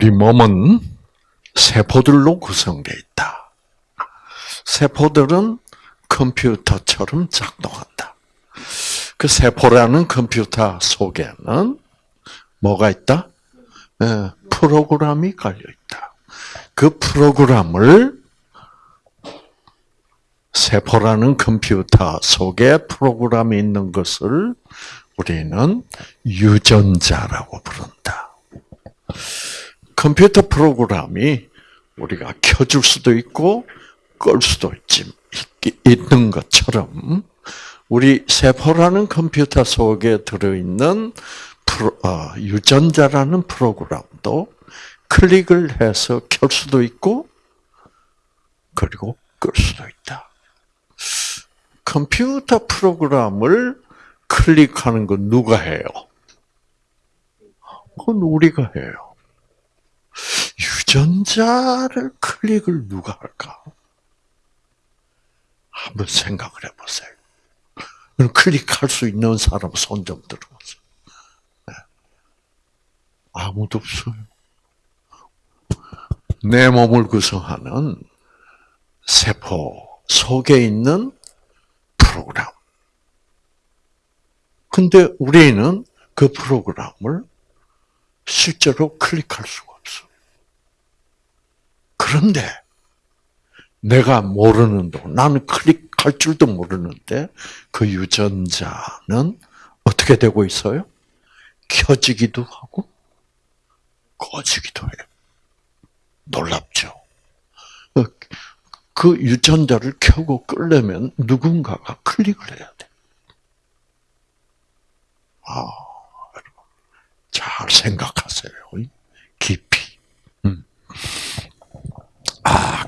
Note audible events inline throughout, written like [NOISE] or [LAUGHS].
우리 몸은 세포들로 구성되어 있다. 세포들은 컴퓨터처럼 작동한다. 그 세포라는 컴퓨터 속에는 뭐가 있다? 예, 프로그램이 깔려 있다. 그 프로그램을 세포라는 컴퓨터 속에 프로그램이 있는 것을 우리는 유전자라고 부른다. 컴퓨터 프로그램이 우리가 켜줄 수도 있고 끌 수도 있지, 있는 것처럼 우리 세포라는 컴퓨터 속에 들어있는 프로, 어, 유전자라는 프로그램도 클릭을 해서 켤 수도 있고 그리고 끌 수도 있다. 컴퓨터 프로그램을 클릭하는 건 누가 해요? 그건 우리가 해요. 유전자를 클릭을 누가 할까? 한번 생각을 해보세요. 클릭할 수 있는 사람 손 좀 들어보세요. 네. 아무도 없어요. 내 몸을 구성하는 세포 속에 있는 프로그램. 근데 우리는 그 프로그램을 실제로 클릭할 수가. 그런데 내가 모르는 동 나는 클릭할 줄도 모르는데 그 유전자는 어떻게 되고 있어요? 켜지기도 하고 꺼지기도 해요. 놀랍죠? 그 유전자를 켜고 끌려면 누군가가 클릭을 해야 돼. 아, 잘 생각하세요. 깊이. 음.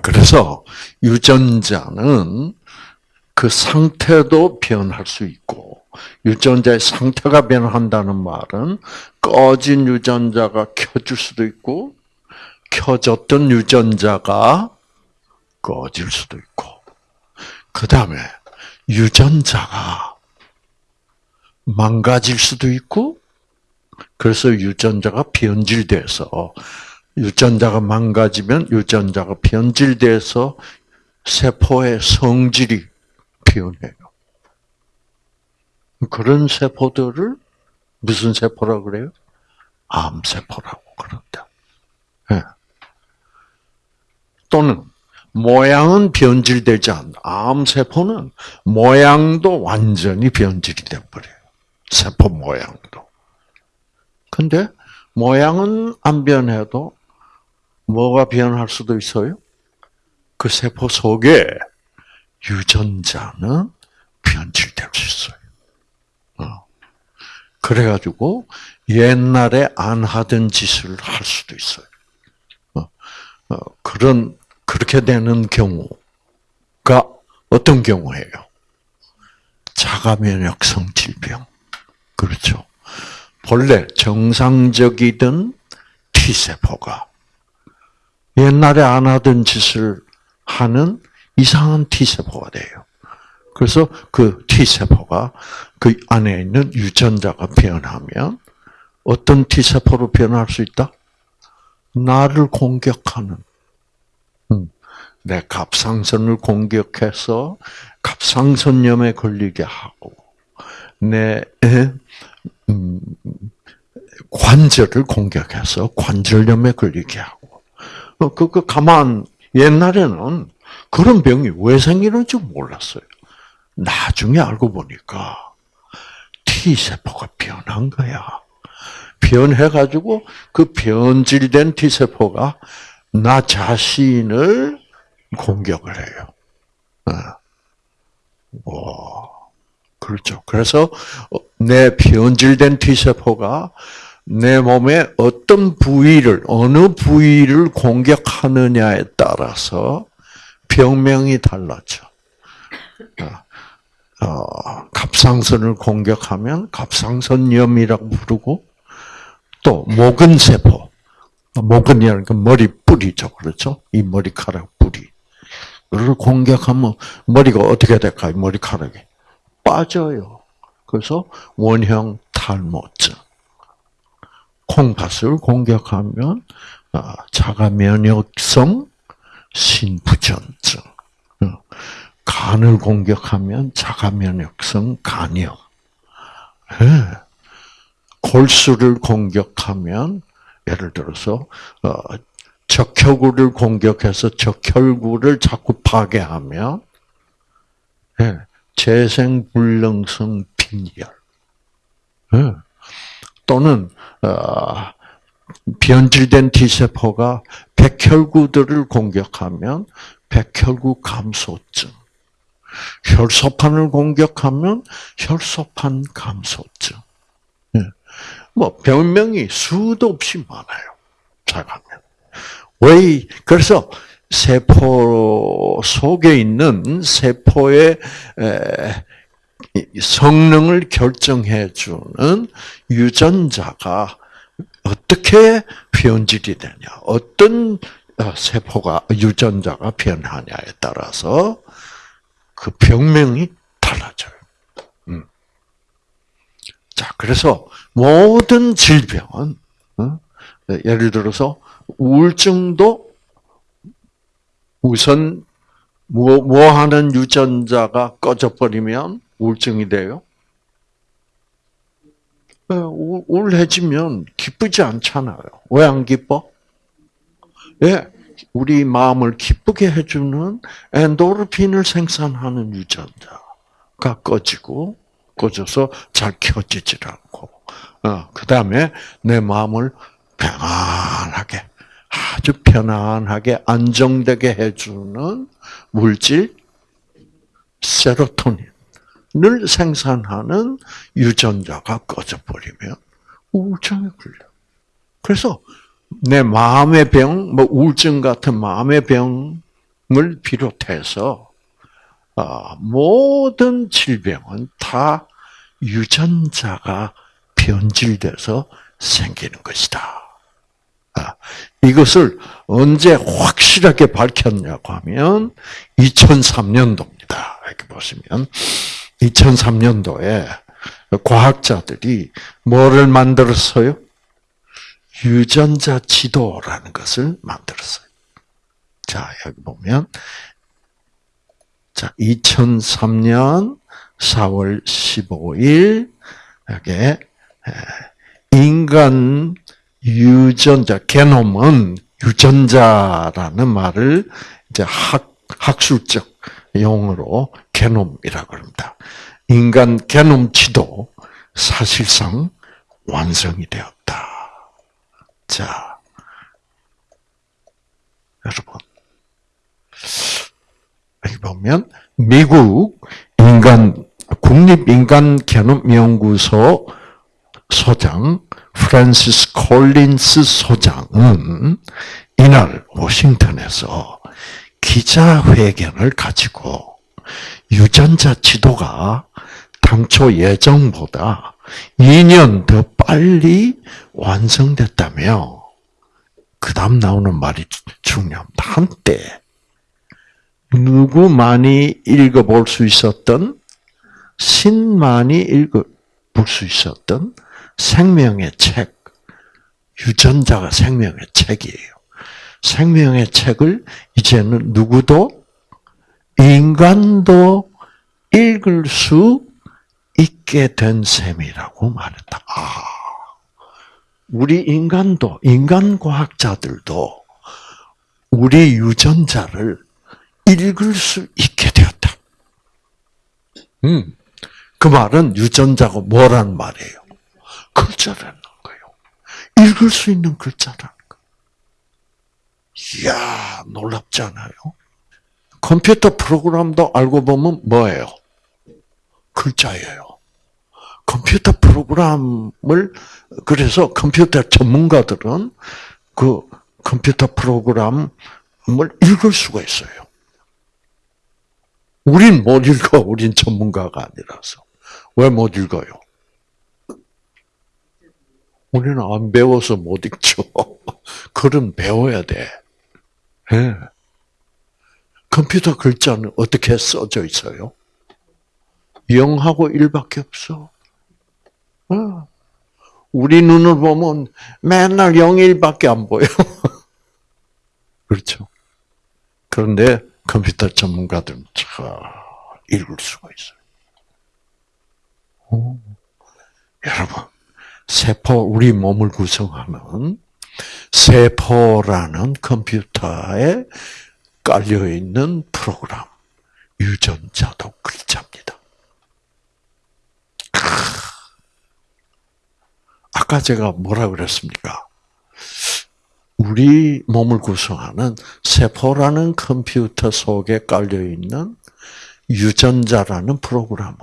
아, 그래서 유전자는 그 상태도 변할 수 있고, 유전자의 상태가 변한다는 말은 꺼진 유전자가 켜질 수도 있고, 켜졌던 유전자가 꺼질 수도 있고, 그 다음에 유전자가 망가질 수도 있고, 그래서 유전자가 변질돼서 유전자가 망가지면 유전자가 변질돼서 세포의 성질이 변해요. 그런 세포들을 무슨 세포라고 그래요? 암세포라고 그런다. 네. 또는 모양은 변질되지 않는다. 암세포는 모양도 완전히 변질이 돼버려요. 세포 모양도. 근데 모양은 안 변해도 뭐가 변할 수도 있어요? 그 세포 속에 유전자는 변질될 수 있어요. 어. 그래가지고 옛날에 안 하던 짓을 할 수도 있어요. 어. 어, 그런 그렇게 되는 경우가 어떤 경우예요? 자가 면역성 질병. 그렇죠. 본래 정상적이던 T세포가 옛날에 안 하던 짓을 하는 이상한 T세포가 돼요. 그래서 그 T세포가 그 안에 있는 유전자가 변하면 어떤 T세포로 변할 수 있다? 나를 공격하는. 음, 내 갑상선을 공격해서 갑상선염에 걸리게 하고 내 음, 관절을 공격해서 관절염에 걸리게 하고. 어, 그, 그 가만 옛날에는 그런 병이 왜 생기는지 몰랐어요. 나중에 알고 보니까 T 세포가 변한 거야. 변해 가지고 그 변질된 T 세포가 나 자신을 공격을 해요. 어. 와. 그렇죠. 그래서 내 변질된 T세포가 내 몸의 어떤 부위를, 어느 부위를 공격하느냐에 따라서 병명이 달라져. 어, 어, 갑상선을 공격하면 갑상선염이라고 부르고, 또, 모근세포. 모근이라는 건 머리 뿌리죠. 그렇죠? 이 머리카락 뿌리. 를 공격하면 머리가 어떻게 될까요? 머리카락이. 빠져요. 그래서 원형 탈모증. 콩팥을 공격하면 어, 자가 면역성 신부전증. 어, 간을 공격하면 자가 면역성 간염. 예. 골수를 공격하면 예를 들어서 어, 적혈구를 공격해서 적혈구를 자꾸 파괴하면 예, 재생불능성 빈혈 예. 또는 어, 변질된 T세포가 백혈구들을 공격하면 백혈구 감소증 혈소판을 공격하면 혈소판 감소증 뭐 병명이 수도 없이 많아요. 자가면. 왜 그래서 세포 속에 있는 세포의 성능을 결정해 주는 유전자가 어떻게 변질이 되냐, 어떤 어, 세포가 유전자가 변하냐에 따라서 그 병명이 달라져요. 음. 자, 그래서 모든 질병은 어? 예를 들어서 우울증도 우선 뭐, 뭐 하는 유전자가 꺼져 버리면 우울증이 돼요? 네, 우울해지면 기쁘지 않잖아요. 왜 안 기뻐? 예, 우리 마음을 기쁘게 해주는 엔도르핀을 생산하는 유전자가 꺼지고 꺼져서 잘 켜지질 않고, 어, 그 다음에 내 마음을 평안하게, 아주 편안하게 안정되게 해주는 물질, 세로토닌 을 생산하는 유전자가 꺼져버리면 우울증에 걸려. 그래서 내 마음의 병, 뭐 우울증 같은 마음의 병을 비롯해서 어, 모든 질병은 다 유전자가 변질돼서 생기는 것이다. 아, 이것을 언제 확실하게 밝혔냐고 하면 2003년도입니다. 이렇게 보시면 2003년도에 과학자들이 뭐를 만들었어요? 유전자 지도라는 것을 만들었어요. 자, 여기 보면 자, 2003년 4월 15일 여기 인간 유전자 게놈은 유전자라는 말을 이제 학 학술적 용어로 게놈이라고 합니다. 인간 게놈 지도 사실상 완성이 되었다. 자, 여러분 여기 보면 미국 인간 국립인간 게놈 연구소 소장 프란시스 콜린스 소장은 이날 워싱턴에서 기자회견을 가지고 유전자 지도가 당초 예정보다 2년 더 빨리 완성됐다며 그 다음 나오는 말이 중요합니다. 한때 누구만이 읽어볼 수 있었던 신만이 읽어볼 수 있었던 생명의 책, 유전자가 생명의 책이에요. 생명의 책을 이제는 누구도 인간도 읽을 수 있게 된 셈이라고 말했다. 아, 우리 인간도 인간 과학자들도 우리 유전자를 읽을 수 있게 되었다. 음, 그 말은 유전자가 뭐라는 말이에요? 글자라는 거예요. 읽을 수 있는 글자라는 거. 이야, 놀랍지 않아요? 컴퓨터 프로그램도 알고 보면 뭐예요? 글자예요. 컴퓨터 프로그램을 그래서 컴퓨터 전문가들은 그 컴퓨터 프로그램을 읽을 수가 있어요. 우린 못 읽어. 우린 전문가가 아니라서. 왜 못 읽어요? 우리는 안 배워서 못 읽죠. [LAUGHS] 글은 배워야 돼. 네. 컴퓨터 글자는 어떻게 써져 있어요? 0하고 1밖에 없어. 어. 우리 눈을 보면 맨날 0, 1밖에 안 보여. [LAUGHS] 그렇죠. 그런데 컴퓨터 전문가들은 잘 읽을 수가 있어요. 오. 여러분, 세포, 우리 몸을 구성하는 세포라는 컴퓨터에 깔려 있는 프로그램, 유전자도 글자입니다. 아까 제가 뭐라 그랬습니까? 우리 몸을 구성하는 세포라는 컴퓨터 속에 깔려 있는 유전자라는 프로그램은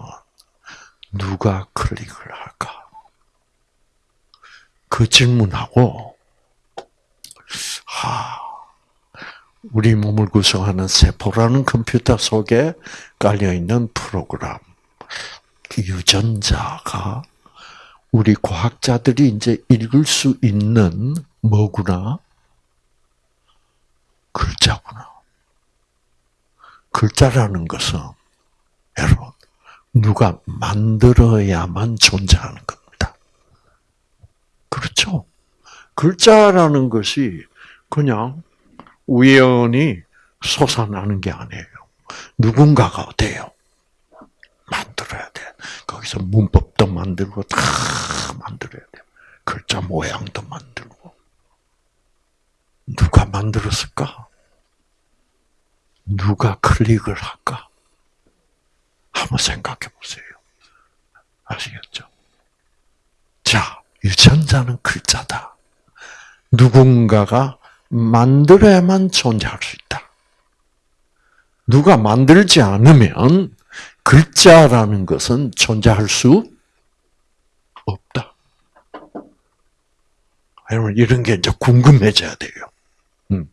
누가 클릭을 할까? 그 질문하고, 하, 우리 몸을 구성하는 세포라는 컴퓨터 속에 깔려 있는 프로그램, 유전자가 우리 과학자들이 이제 읽을 수 있는 뭐구나? 글자구나. 글자라는 것은 여러분 누가 만들어야만 존재하는 겁니다. 그렇죠? 글자라는 것이 그냥 우연히 솟아나는 게 아니에요. 누군가가 돼요. 만들어야 돼. 거기서 문법도 만들고 다 만들어야 돼. 글자 모양도 만들고. 누가 만들었을까? 누가 클릭을 할까? 한번 생각해 보세요. 아시겠죠? 자, 유전자는 글자다. 누군가가 만들어야만 존재할 수 있다. 누가 만들지 않으면 글자라는 것은 존재할 수 없다. 여러분, 이런 게 이제 궁금해져야 돼요. 음.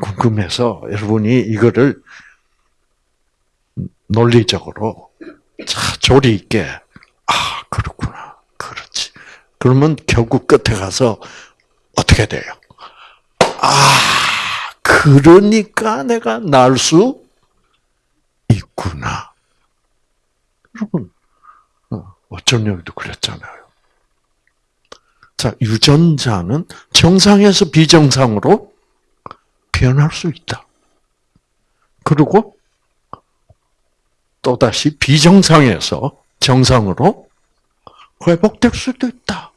궁금해서 여러분이 이거를 논리적으로 자, 조리 있게, 아, 그렇구나. 그렇지. 그러면 결국 끝에 가서 어떻게 돼요? 아, 그러니까 내가 날 수 있구나. 여러분, 어, 어쩐 여기도 그랬잖아요. 자, 유전자는 정상에서 비정상으로 변할 수 있다. 그리고 또다시 비정상에서 정상으로 회복될 수도 있다.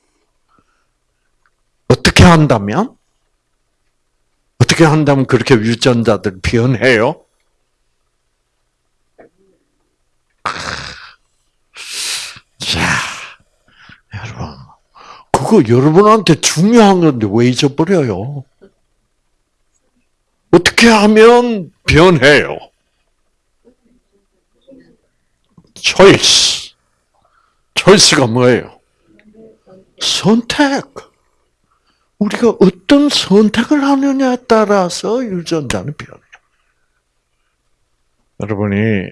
어떻게 한다면? 어떻게 한다면 그렇게 유전자들 변해요? 자, 여러분. 그거 여러분한테 중요한 건데 왜 잊어버려요? 어떻게 하면 변해요? 초이스. 초이스가 뭐예요? 선택. 우리가 어떤 선택을 하느냐에 따라서 유전자는 변해요. 여러분이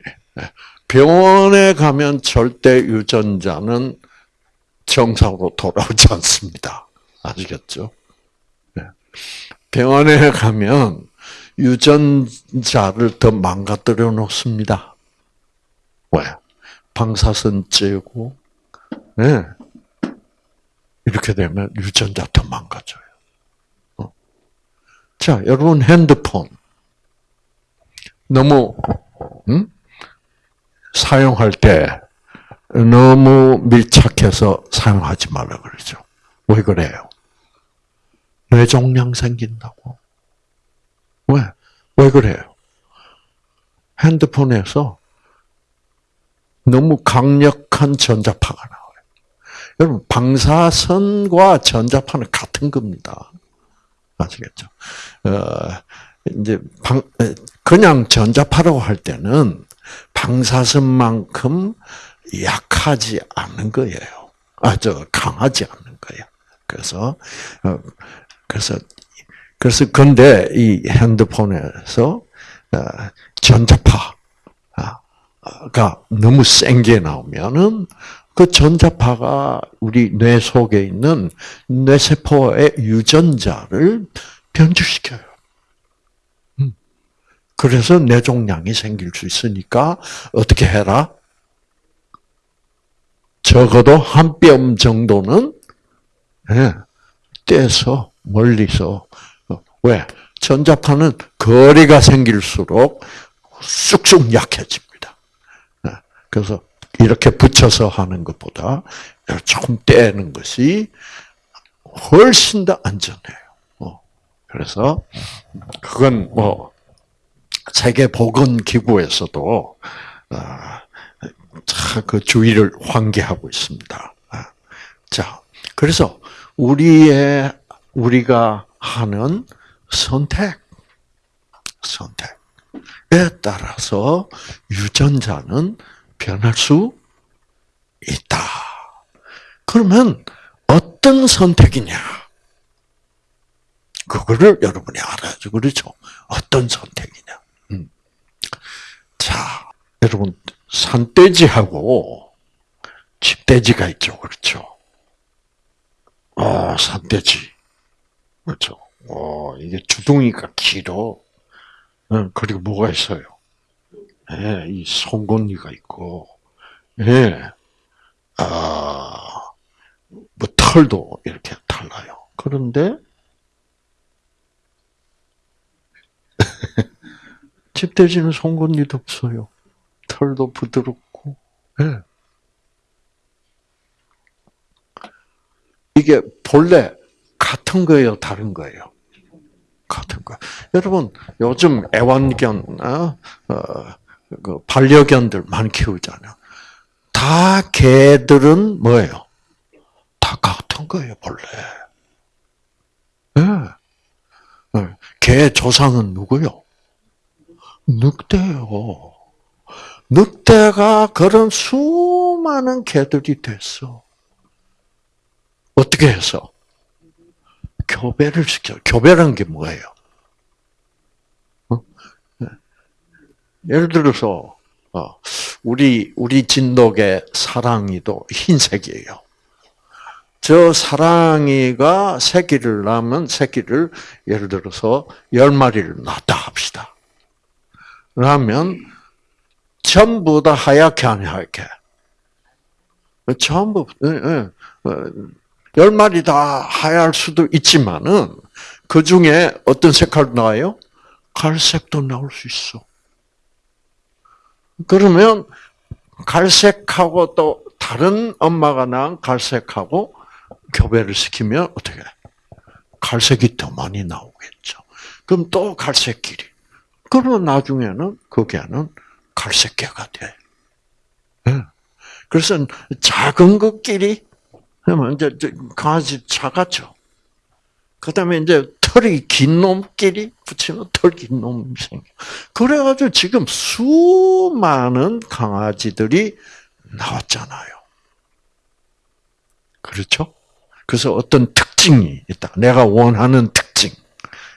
병원에 가면 절대 유전자는 정상으로 돌아오지 않습니다. 아시겠죠? 네. 병원에 가면 유전자를 더 망가뜨려 놓습니다. 왜? 방사선 쬐고, 네. 이렇게 되면 유전자 더 망가져요. 어. 자, 여러분 핸드폰 너무 음? 사용할 때 너무 밀착해서 사용하지 말라 그러죠. 왜 그래요? 뇌종양 생긴다고. 왜? 왜 그래요? 핸드폰에서 너무 강력한 전자파가 나와요. 여러분, 방사선과 전자파는 같은 겁니다. 아시겠죠? 어, 이제 방, 그냥 전자파라고 할 때는 방사선만큼 약하지 않는 거예요. 아, 저, 강하지 않는 거예요. 그래서, 어, 그래서, 그래서, 근데 이 핸드폰에서, 어, 전자파가 너무 센 게 나오면은, 그 전자파가 우리 뇌 속에 있는 뇌세포의 유전자를 변질시켜요. 음. 그래서 뇌종양이 생길 수 있으니까 어떻게 해라? 적어도 한 뼘 정도는 예, 떼서 멀리서 왜? 전자파는 거리가 생길수록 쑥쑥 약해집니다. 네. 그래서 이렇게 붙여서 하는 것보다 조금 떼는 것이 훨씬 더 안전해요. 어. 그래서 그건 뭐 세계 보건 기구에서도 그 주의를 환기하고 있습니다. 아. 자, 그래서 우리의 우리가 하는 선택, 선택에 따라서 유전자는 변할 수 있다. 그러면 어떤 선택이냐? 그거를 여러분이 알아야죠. 그렇죠? 어떤 선택이냐? 음. 자, 여러분 산돼지하고 집돼지가 있죠. 그렇죠? 어, 산돼지. 그렇죠. 어, 이게 주둥이가 길어. 어, 그리고 뭐가 있어요? 예, 이 송곳니가 있고, 예, 아, 뭐 털도 이렇게 달라요. 그런데 [LAUGHS] 집돼지는 송곳니도 없어요. 털도 부드럽고, 예. 이게 본래 같은 거예요, 다른 거예요? 같은 거. 여러분, 요즘 애완견, 어, 어, 그 반려견들 많이 키우잖아요. 다 개들은 뭐예요? 다 같은 거예요, 본래. 네. 개 조상은 누구요? 늑대요. 늑대가 그런 수많은 개들이 됐어. 어떻게 해서? 교배를 시켜. 교배라는 게 뭐예요? 어? 네. 예를 들어서 어, 우리 우리 진돗개 사랑이도 흰색이에요. 저 사랑이가 새끼를 낳으면 새끼를 예를 들어서 열 마리를 낳다 합시다. 그러면 전부 다 하얗게 안 하얗게? 전부 예, 예. 어, 열 마리 다 하얄 수도 있지만은 그 중에 어떤 색깔도 나와요? 갈색도 나올 수 있어. 그러면 갈색하고 또 다른 엄마가 낳은 갈색하고 교배를 시키면 어떻게? 갈색이 더 많이 나오겠죠. 그럼 또 갈색끼리. 그러면 나중에는 그 개는 갈색개가 돼. 예. 그래서 작은 것끼리 그러면 이제 강아지 작았죠. 그 다음에 이제 털이 긴 놈끼리 붙이면 털 긴 놈이 생겨. 그래가지고 지금 수많은 강아지들이 나왔잖아요. 그렇죠? 그래서 어떤 특징이 있다. 내가 원하는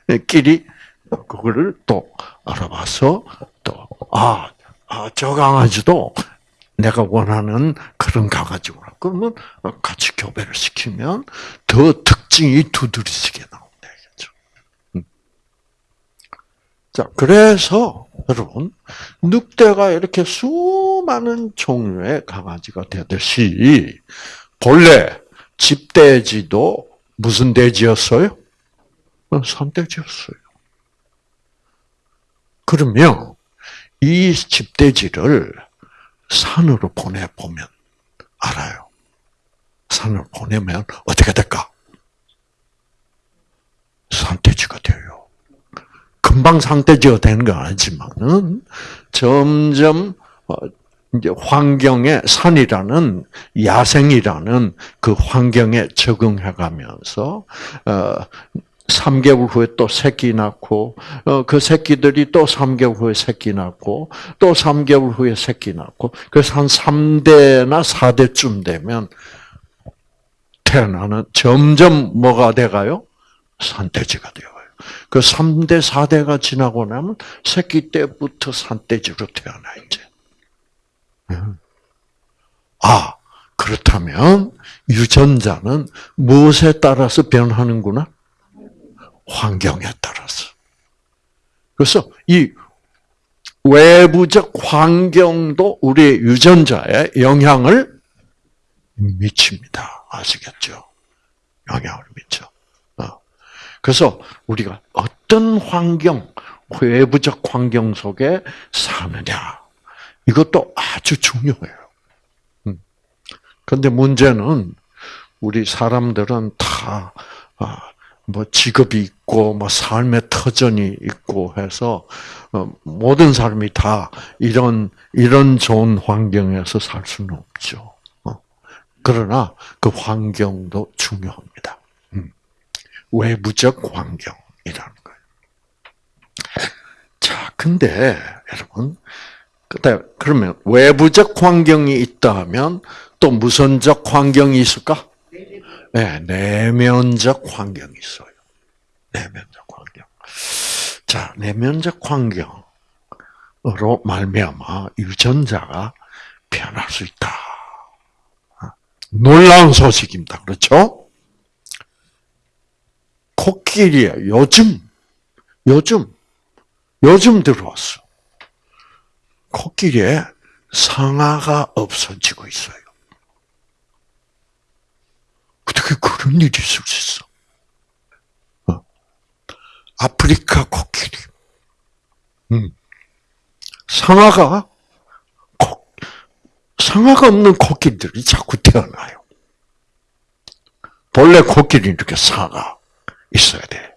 특징끼리 그거를 또 알아봐서 또, 아, 아, 저 강아지도 내가 원하는 그런 강아지구나. 그러면 같이 교배를 시키면 더 특징이 두드러지게 나온다. 죠 음. 자, 그래서 여러분 늑대가 이렇게 수많은 종류의 강아지가 되듯이 본래 집돼지도 무슨 돼지였어요? 산돼지였어요. 그러면 이 집돼지를 산으로 보내보면 알아요. 산을 보내면 어떻게 될까? 산돼지가 돼요. 금방 산돼지가 되는 건 아니지만은 점점 어, 이제 환경에 산이라는 야생이라는 그 환경에 적응해가면서 어 3개월 후에 또 새끼 낳고 어 그 새끼들이 또 3개월 후에 새끼 낳고 또 3개월 후에 새끼 낳고 그래서 한 3대나 4대쯤 되면 태어나는 점점 뭐가 돼가요? 산돼지가 되어요. 그 3대, 4대가 지나고 나면 새끼 때부터 산돼지로 태어나, 이제. 아, 그렇다면 유전자는 무엇에 따라서 변하는구나? 환경에 따라서. 그래서 이 외부적 환경도 우리의 유전자에 영향을 미칩니다. 아시겠죠? 영향을 미쳐. 어. 그래서 우리가 어떤 환경, 외부적 환경 속에 사느냐. 이것도 아주 중요해요. 그런데 문제는 우리 사람들은 다, 아, 뭐 직업이 있고, 뭐 삶의 터전이 있고 해서, 어, 모든 사람이 다 이런, 이런 좋은 환경에서 살 수는 없죠. 어. 그러나 그 환경도 중요합니다. 음. 외부적 환경이라는 거예요. 자, 근데, 여러분, 그러면 외부적 환경이 있다면 또 무선적 환경이 있을까? 네, 내면적 환경이 있어요. 내면적 환경. 자, 내면적 환경으로 말미암아 유전자가 변할 수 있다. 놀라운 소식입니다. 그렇죠? 코끼리에 요즘 요즘 요즘 들어왔어. 코끼리에 상아가 없어지고 있어요. 어떻게 그런 일이 있을 수 있어? 어. 아프리카 코끼리. 음. 상아가, 코, 상아가 없는 코끼리들이 자꾸 태어나요. 본래 코끼리는 이렇게 상아가 있어야 돼.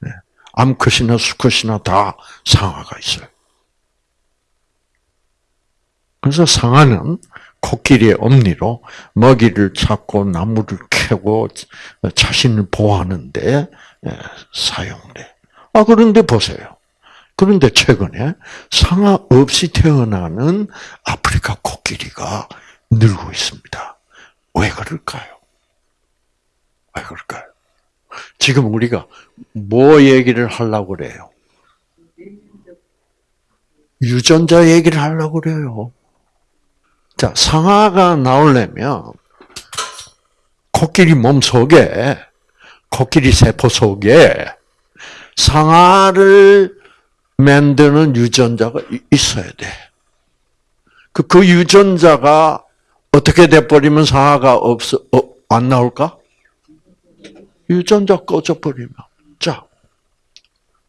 네. 암컷이나 수컷이나 다 상아가 있어요. 그래서 상아는 코끼리의 엄니로 먹이를 찾고 나무를 캐고 자신을 보호하는데 예, 사용돼. 아 그런데 보세요. 그런데 최근에 상아 없이 태어나는 아프리카 코끼리가 늘고 있습니다. 왜 그럴까요? 왜 그럴까요? 지금 우리가 뭐 얘기를 하려고 그래요? 유전자 얘기를 하려고 그래요. 자, 상아가 나오려면 코끼리 몸 속에 코끼리 세포 속에 상아를 만드는 유전자가 있어야 돼. 그, 그 유전자가 어떻게 돼버리면 상아가 없어, 어, 안 나올까? 유전자 꺼져버리면. 자,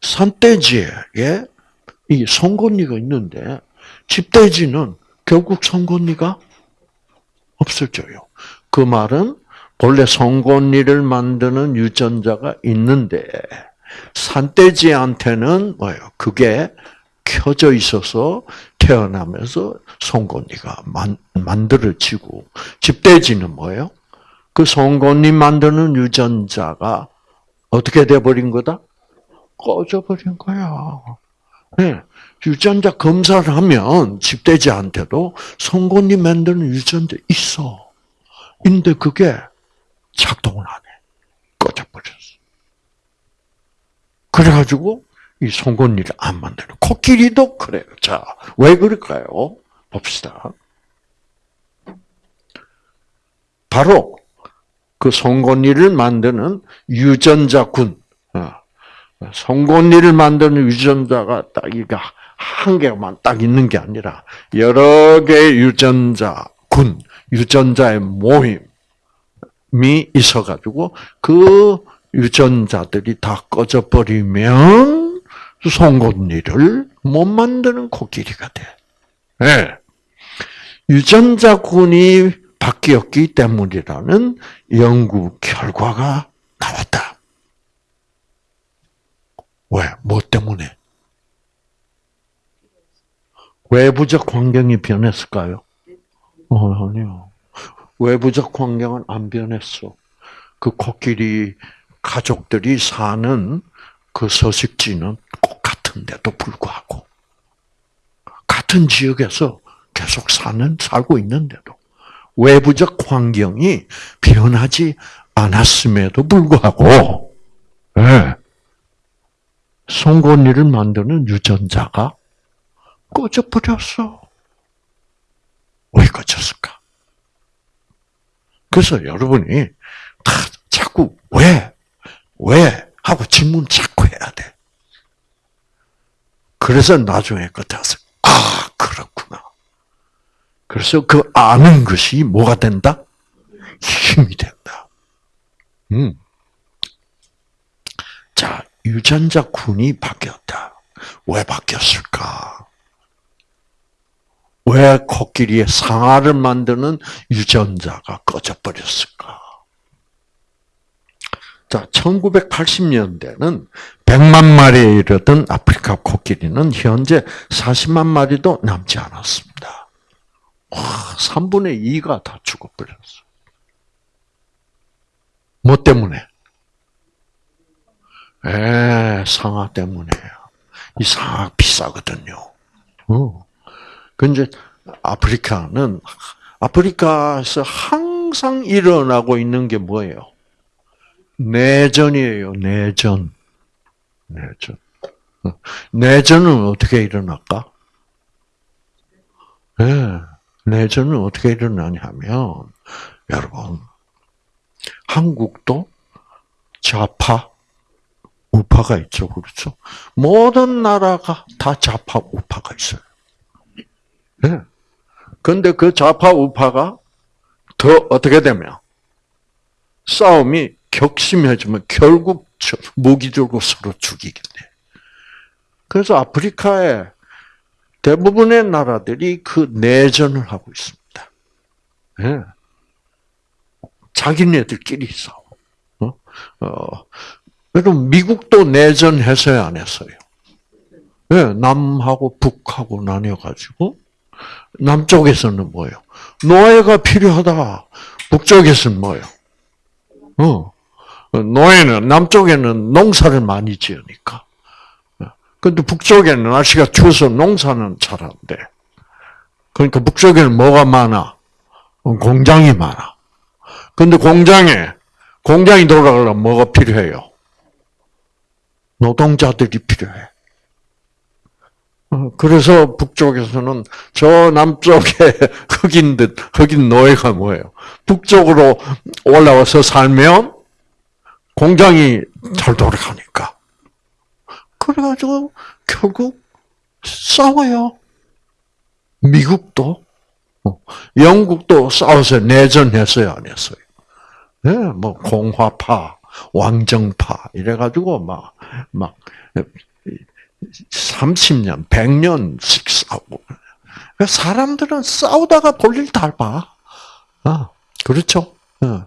산돼지에게 이 송곳니가 있는데, 집돼지는 결국 송곳니가 없어져요. 그 말은 본래 송곳니를 만드는 유전자가 있는데 산돼지한테는 뭐예요? 그게 켜져 있어서 태어나면서 송곳니가 만, 만들어지고 집돼지는 뭐예요? 그 송곳니 만드는 유전자가 어떻게 돼버린 거다? 꺼져버린 거야. 네. 유전자 검사를 하면 집돼지한테도 송곳니 만드는 유전자 있어. 근데 그게 작동을 안 해. 꺼져버렸어. 그래가지고 이 송곳니를 안 만드는 코끼리도 그래요. 자, 왜 그럴까요? 봅시다. 바로 그 송곳니를 만드는 유전자군, 어, 송곳니를 만드는 유전자가 딱 이게 한 개만 딱 있는 게 아니라 여러 개의 유전자군, 유전자의 모임이 있어가지고 그 유전자들이 다 꺼져 버리면 송곳니를 못 만드는 코끼리가 돼. 네. 유전자군이 바뀌었기 때문이라는 연구 결과가 나왔다. 왜? 뭐 때문에? 외부적 환경이 변했을까요? 어, 아니요. 외부적 환경은 안 변했어. 그 코끼리 가족들이 사는 그 서식지는 똑같은데도 불구하고 같은 지역에서 계속 사는 살고 있는데도 외부적 환경이 변하지 않았음에도 불구하고 네. 송곳니를 만드는 유전자가 꺼져버렸어. 왜 꺼졌을까? 그래서 여러분이 다 자꾸 왜, 왜 하고 질문 자꾸 해야 돼. 그래서 나중에 끝에서 아 그렇구나. 그래서 그 아는 것이 뭐가 된다? 힘이 된다. 음. 자, 유전자 군이 바뀌었다. 왜 바뀌었을까? 왜 코끼리의 상아를 만드는 유전자가 꺼져버렸을까? 자, 1980년대는 100만 마리에 이르던 아프리카 코끼리는 현재 40만 마리도 남지 않았습니다. 와, 3분의 2가 다 죽어버렸어. 뭐 때문에? 에, 상아 때문에요. 이 상아 비싸거든요. 어. 근데 아프리카는 아프리카에서 항상 일어나고 있는 게 뭐예요? 내전이에요. 내전. 내전. 어. 내전은 어떻게 일어날까? 네, 내전은 어떻게 일어나냐면 여러분 한국도 좌파 우파가 있죠, 그렇죠? 모든 나라가 다 좌파 우파가 있어요. 네. 근데 그 좌파 우파가 더 어떻게 되면 싸움이 격심해지면 결국 무기 들고 서로 죽이겠네. 그래서 아프리카의 대부분의 나라들이 그 내전을 하고 있습니다. 네. 자기네들끼리 싸워. 어? 어, 그럼 미국도 내전했어요, 안 했어요? 네, 남하고 북하고 나뉘어가지고, 남쪽에서는 뭐예요? 노예가 필요하다. 북쪽에서는 뭐예요? 어. 노예는, 남쪽에는 농사를 많이 지으니까. 근데 북쪽에는 날씨가 추워서 농사는 잘 안 돼. 그러니까 북쪽에는 뭐가 많아? 공장이 많아. 근데 공장에, 공장이 돌아가려면 뭐가 필요해요? 노동자들이 필요해. 어, 그래서 북쪽에서는 저 남쪽에 [LAUGHS] 흑인들, 흑인 노예가 뭐예요? 북쪽으로 올라와서 살면 공장이 잘 돌아가니까. 그래가지고 결국 싸워요. 미국도, 어, 영국도 싸워서 내전했어요, 안 했어요? 네, 뭐 공화파, 왕정파 이래가지고 막 막 30년, 100년씩 싸우고. 사람들은 싸우다가 볼일 다 봐. 아, 그렇죠? 어.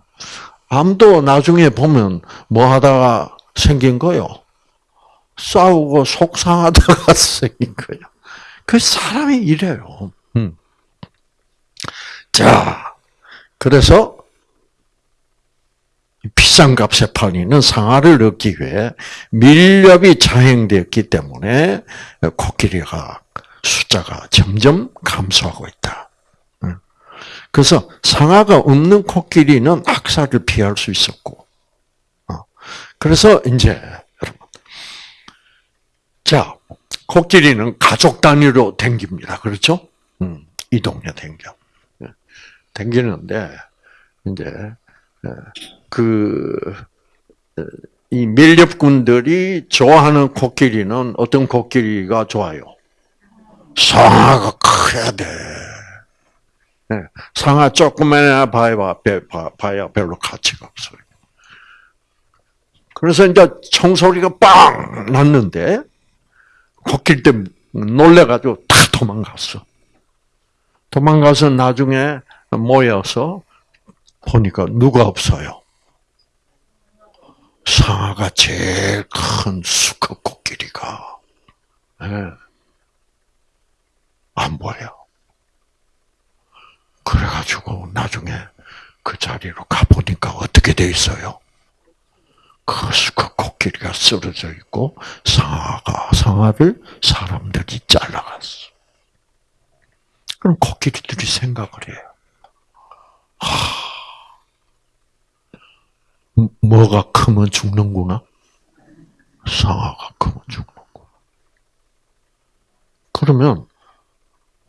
암도 나중에 보면 뭐 하다가 생긴 거요? 싸우고 속상하다가 생긴 거예요. 그 사람이 이래요. 음. 자, 그래서 비싼 값에 팔리는 상아를 얻기 위해 밀렵이 자행되었기 때문에 코끼리가 숫자가 점점 감소하고 있다. 그래서 상아가 없는 코끼리는 악사를 피할 수 있었고, 어. 그래서 이제 자 코끼리는 가족 단위로 댕깁니다. 그렇죠? 음, 이동에 댕겨. 댕기는데 이제 그, 이 밀렵군들이 좋아하는 코끼리는 어떤 코끼리가 좋아요? 상아가 커야 돼. 네. 상아 조그만 봐야, 봐야 별로 가치가 없어요. 그래서 이제 총소리가 빵 났는데, 코끼리 때 놀래가지고 다 도망갔어. 도망가서 나중에 모여서 보니까 누가 없어요. 상아가 제일 큰 수컷 코끼리가 네. 안 보여. 그래가지고 나중에 그 자리로 가보니까 어떻게 돼 있어요? 그 수컷 코끼리가 쓰러져 있고 상아가 상아를 사람들이 잘라갔어. 그럼 코끼리들이 생각을 해요. 하, 뭐가 크면 죽는구나? 상아가 크면 죽는구나. 그러면,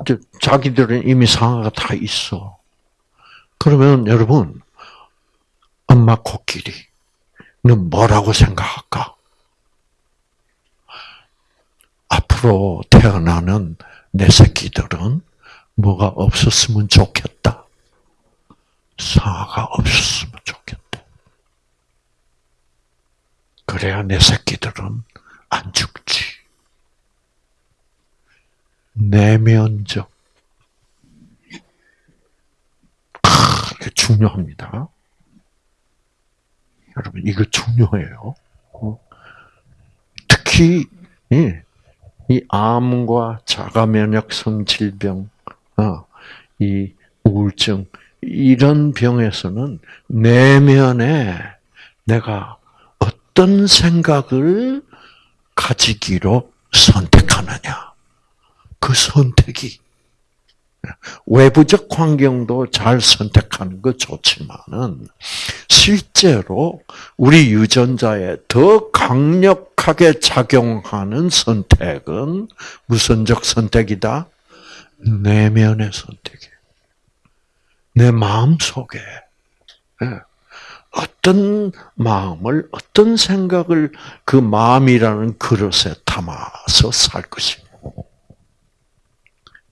이제 자기들은 이미 상아가 다 있어. 그러면 여러분, 엄마 코끼리 는 뭐라고 생각할까? 앞으로 태어나는 내 새끼들은 뭐가 없었으면 좋겠다. 상아가 없었으면 좋겠다. 그래야 내 새끼들은 안 죽지. 내면적. 이게 중요합니다. 여러분, 이거 중요해요. 어? 특히, 이 암과 자가면역성 질병, 어, 이 우울증, 이런 병에서는 내면에 내가 어떤 생각을 가지기로 선택하느냐. 그 선택이 외부적 환경도 잘 선택하는 거 좋지만은 실제로 우리 유전자에 더 강력하게 작용하는 선택은 무선적 선택이다? 내면의 선택이에요. 내 마음 속에 예. 어떤 마음을, 어떤 생각을 그 마음이라는 그릇에 담아서 살 것이며.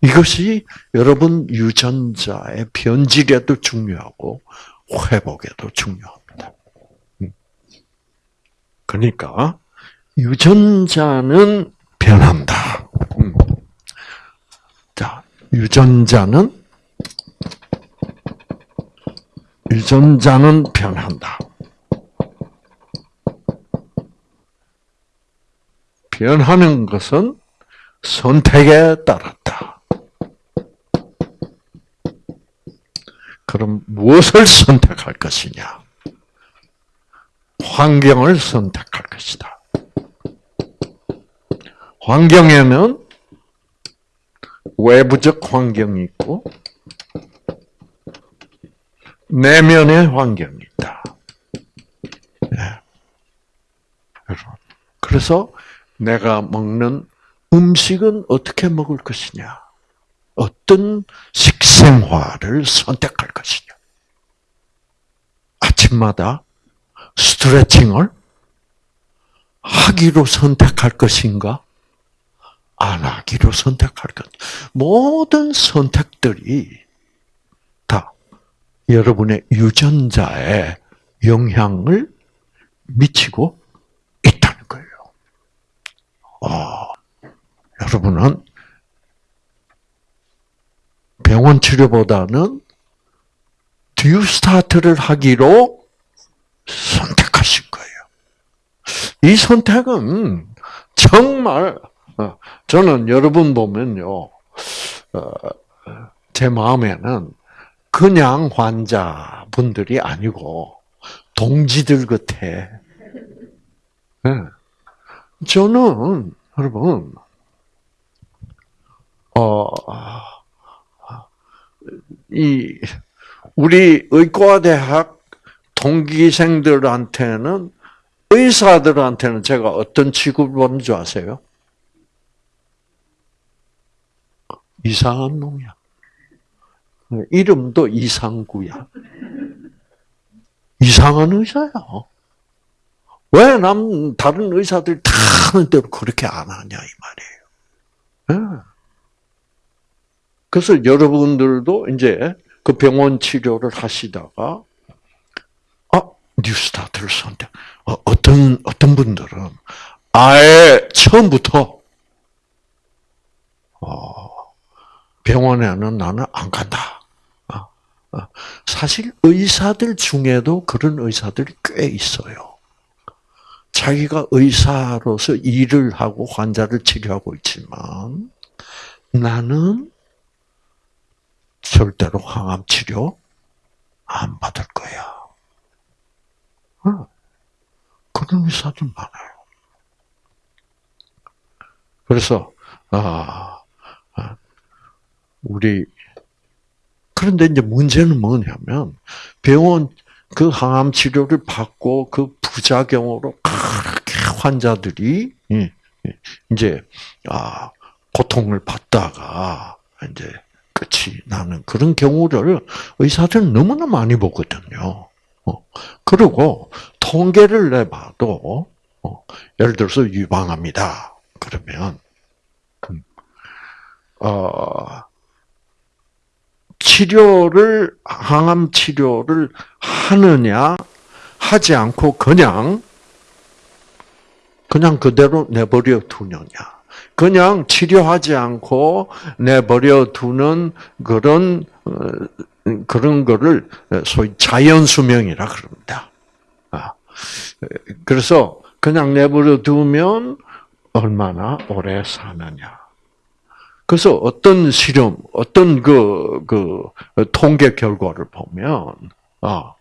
이것이 여러분 유전자의 변질에도 중요하고 회복에도 중요합니다. 음. 그러니까 유전자는 변한다. 음. 자, 유전자는 유전자는 변한다. 변하는 것은 선택에 따랐다. 그럼 무엇을 선택할 것이냐? 환경을 선택할 것이다. 환경에는 외부적 환경이 있고 내면의 환경이 있다. 네. 그래서 내가 먹는 음식은 어떻게 먹을 것이냐? 어떤 식 생활을 선택할 것이냐? 아침마다 스트레칭을 하기로 선택할 것인가? 안 하기로 선택할 것. 모든 선택들이 여러분의 유전자에 영향을 미치고 있다는 거예요. 어, 여러분은 병원 치료보다는 듀스타트를 하기로 선택하신 거예요. 이 선택은 정말 어, 저는 여러분 보면요, 어, 제 마음에는 그냥 환자분들이 아니고 동지들 같아. 네. 저는 여러분 어 이 우리 의과대학 동기생들한테는 의사들한테는 제가 어떤 취급을 받는 줄 아세요? 이상한 놈이야. 이름도 이상구야. 이상한 의사야. 왜 남, 다른 의사들 다 하는 대로 그렇게 안 하냐, 이 말이에요. 네. 그래서 여러분들도 이제 그 병원 치료를 하시다가, 아, 뉴스타트를 선택. 어, 어떤, 어떤 분들은 아예 처음부터, 어, 병원에는 나는 안 간다. 어, 사실 의사들 중에도 그런 의사들이 꽤 있어요. 자기가 의사로서 일을 하고 환자를 치료하고 있지만 나는 절대로 항암 치료 안 받을 거야. 어, 그런 의사들 많아요. 그래서 아, 아 우리 그런데 이제 문제는 뭐냐면 병원 그 항암 치료를 받고 그 부작용으로 환자들이 예, 예, 이제 아 고통을 받다가 이제 끝이 나는 그런 경우를 의사들은 너무나 많이 보거든요. 어, 그리고 통계를 내봐도 어, 예를 들어서 유방암이다. 그러면 음, 어. 치료를 항암 치료를 하느냐 하지 않고 그냥 그냥 그대로 내버려 두느냐. 그냥 치료하지 않고 내버려 두는 그런 어, 그런 거를 소위 자연 수명이라 그럽니다. 아, 그래서 그냥 내버려 두면 얼마나 오래 사느냐. 그래서 어떤 실험, 어떤 그, 그, 통계 결과를 보면, 아,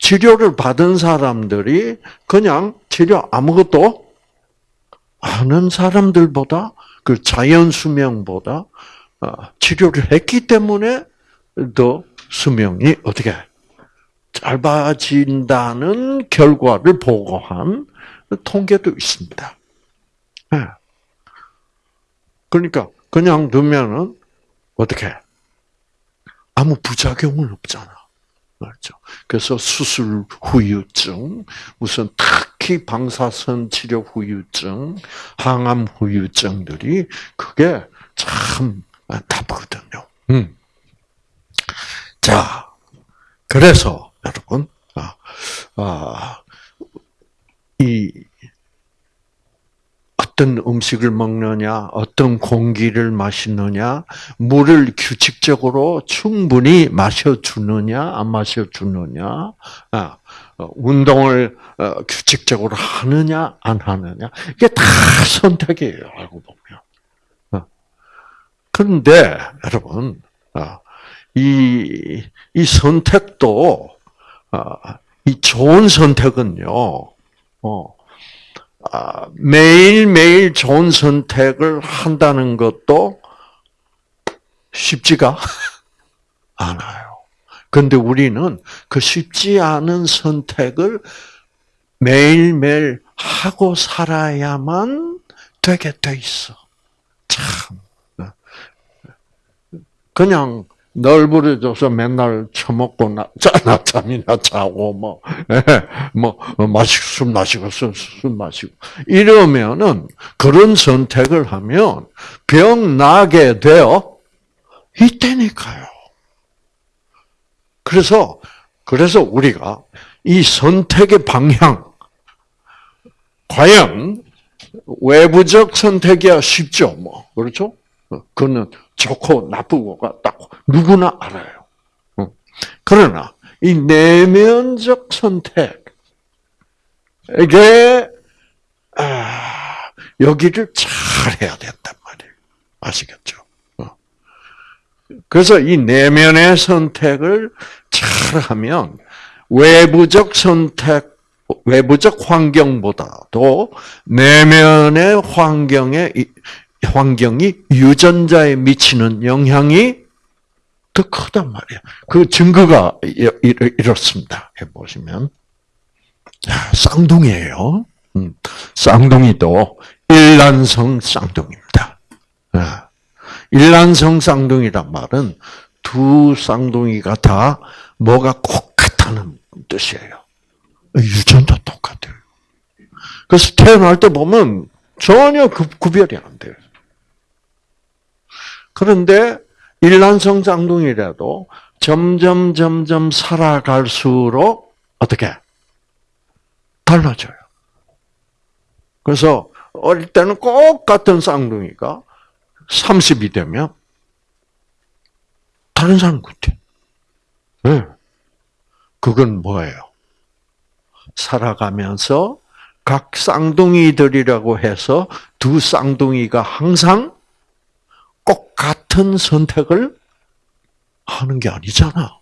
치료를 받은 사람들이 그냥 치료 아무것도 하는 사람들보다 그 자연 수명보다 아, 치료를 했기 때문에 더 수명이 어떻게 짧아진다는 결과를 보고한 통계도 있습니다. 네. 그러니까 그냥 두면은 어떻게 아무 부작용은 없잖아. 맞죠. 그래서 수술 후유증, 무슨 특히 방사선 치료 후유증, 항암 후유증들이 그게 참 나쁘거든요. 음. 자, 그래서 여러분, 아, 아, 이 어떤 음식을 먹느냐, 어떤 공기를 마시느냐, 물을 규칙적으로 충분히 마셔주느냐, 안 마셔주느냐, 아, 어, 운동을 어, 규칙적으로 하느냐, 안 하느냐, 이게 다 선택이에요, 알고 보면. 어. 그런데, 여러분, 이, 이 선택도, 이 좋은 선택은요, 어, 아, 매일매일 좋은 선택을 한다는 것도 쉽지가 [LAUGHS] 않아요. 근데 우리는 그 쉽지 않은 선택을 매일매일 하고 살아야만 되게 돼 있어. 참. 그냥 널브러져서 맨날 처먹고 나, 낮잠이나 자고 뭐, 예, 뭐 마시고 술 마시고 술, 술 마시고 이러면은 그런 선택을 하면 병 나게 되어 있다니까요. 그래서 그래서 우리가 이 선택의 방향 과연 외부적 선택이야 쉽죠, 뭐 그렇죠? 그거는 좋고 나쁘고가 딱 누구나 알아요. 그러나 이 내면적 선택 에게 아, 여기를 잘 해야 된단 말이에요. 아시겠죠? 어. 그래서 이 내면의 선택을 잘 하면 외부적 선택, 외부적 환경보다도 내면의 환경에 환경이 유전자에 미치는 영향이 더 크단 말이에요. 그 증거가 이렇습니다. 해보시면. 쌍둥이에요. 음, 쌍둥이도 일란성 쌍둥이입니다. 아, 일란성 쌍둥이란 말은 두 쌍둥이가 다 뭐가 꼭 같다는 뜻이에요. 유전자 똑같아요. 그래서 태어날 때 보면 전혀 구 별이 안 돼요. 그런데 일란성 쌍둥이라도 점점 점점 살아갈수록 어떻게 달라져요. 그래서 어릴 때는 꼭 같은 쌍둥이가 30이 되면 다른 사람 같아. 네. 그건 뭐예요? 살아가면서 각 쌍둥이들이라고 해서 두 쌍둥이가 항상 꼭 같은 선택을 하는 게 아니잖아.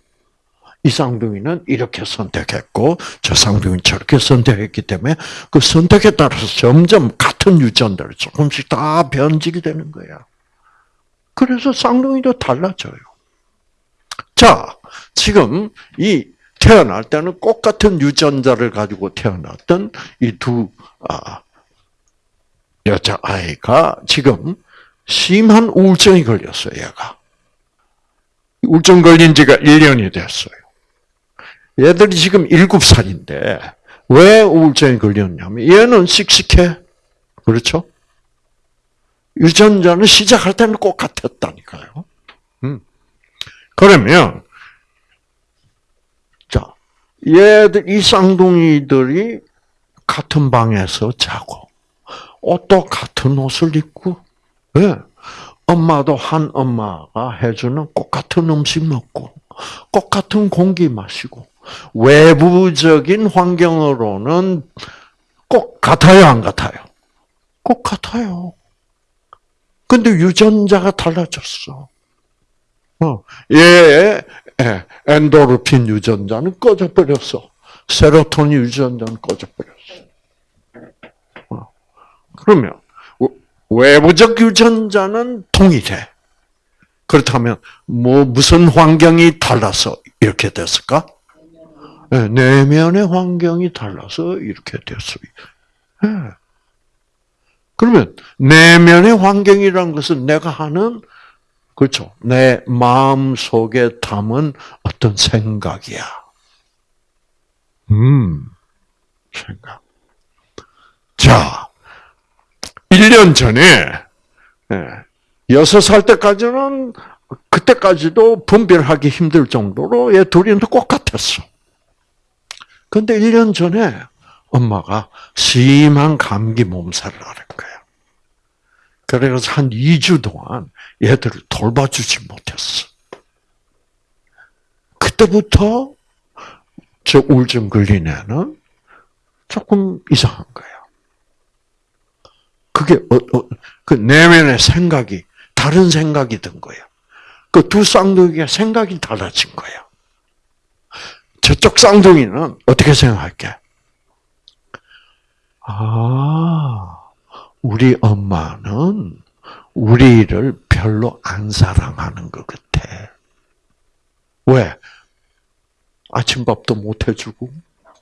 이 쌍둥이는 이렇게 선택했고 저 쌍둥이는 저렇게 선택했기 때문에 그 선택에 따라서 점점 같은 유전자를 조금씩 다 변질이 되는 거야. 그래서 쌍둥이도 달라져요. 자, 지금 이 태어날 때는 꼭 같은 유전자를 가지고 태어났던 이두 아, 여자 아이가 지금 심한 우울증이 걸렸어요, 얘가. 우울증 걸린 지가 1년이 됐어요. 얘들이 지금 7살인데, 왜 우울증이 걸렸냐면, 얘는 씩씩해. 그렇죠? 유전자는 시작할 때는 꼭 같았다니까요. 음. 그러면, 자, 얘들, 이 쌍둥이들이 같은 방에서 자고, 옷도 같은 옷을 입고, 예. 엄마도 한 엄마가 해주는 똑같은 음식 먹고, 똑같은 공기 마시고, 외부적인 환경으로는 꼭 같아요, 안 같아요? 꼭 같아요. 근데 유전자가 달라졌어. 어, 얘, 예, 엔도르핀 유전자는 꺼져버렸어. 세로토닌 유전자는 꺼져버렸어. 어, 그러면, 외부적 유전자는 동일해. 그렇다면, 뭐, 무슨 환경이 달라서 이렇게 됐을까? 네, 내면의 환경이 달라서 이렇게 됐어요. 네. 그러면 내면의 환경이라는 것은 내가 하는 그렇죠. 내 마음 속에 담은 어떤 생각이야. 음, 생각. 자, 1년 전에, 예, 6살 때까지는, 그때까지도 분별하기 힘들 정도로 얘 둘이 똑같았어. 근데 1년 전에 엄마가 심한 감기 몸살을 앓은 거야. 그래서 한 2주 동안 얘들을 돌봐주지 못했어. 그때부터 저 우울증 걸린 애는 조금 이상한 거야. 그게 어, 어, 그 내면의 생각이 다른 생각이 든 거야. 그두 쌍둥이가 생각이 달라진 거야. 저쪽 쌍둥이는 어떻게 생각할게? 아, 우리 엄마는 우리를 별로 안 사랑하는 것 같아. 왜? 아침밥도 못 해주고,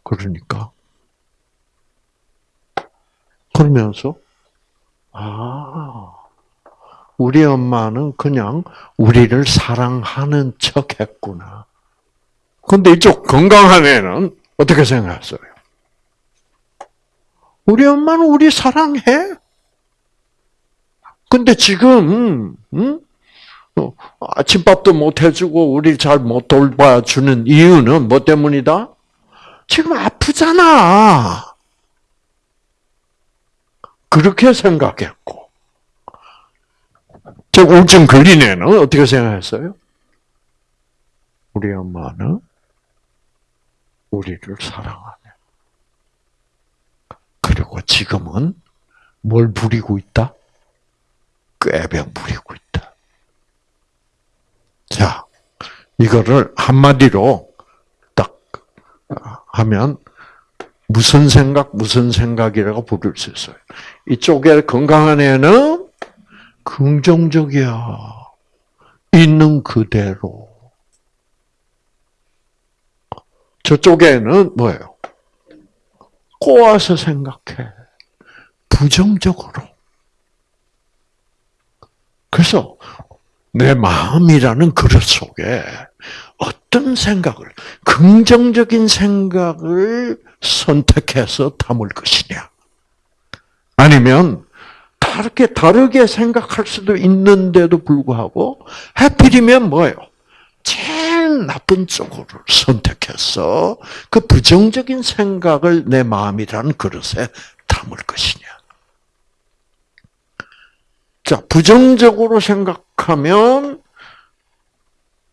그러니까. 그러면서, 아, 우리 엄마는 그냥 우리를 사랑하는 척 했구나. 근데 이쪽 건강한 애는 어떻게 생각했어요? 우리 엄마는 우리 사랑해. 근데 지금 음? 아침밥도 못 해주고 우리 잘 못 돌봐주는 이유는 뭐 때문이다? 지금 아프잖아. 그렇게 생각했고, 저 우울증 걸린 애는 어떻게 생각했어요? 우리 엄마는 우리를 사랑하네. 그리고 지금은 뭘 부리고 있다? 꾀병 부리고 있다. 자, 이거를 한마디로 딱 하면 무슨 생각, 무슨 생각이라고 부를 수 있어요. 이쪽에 건강한 애는 긍정적이야. 있는 그대로. 저쪽에는 뭐예요? 꼬아서 생각해. 부정적으로. 그래서 내 마음이라는 그릇 속에 어떤 생각을, 긍정적인 생각을 선택해서 담을 것이냐. 아니면 다르게, 다르게 생각할 수도 있는데도 불구하고, 해필이면 뭐예요? 제일 나쁜 쪽으로 선택해서 그 부정적인 생각을 내 마음이라는 그릇에 담을 것이냐. 자, 부정적으로 생각하면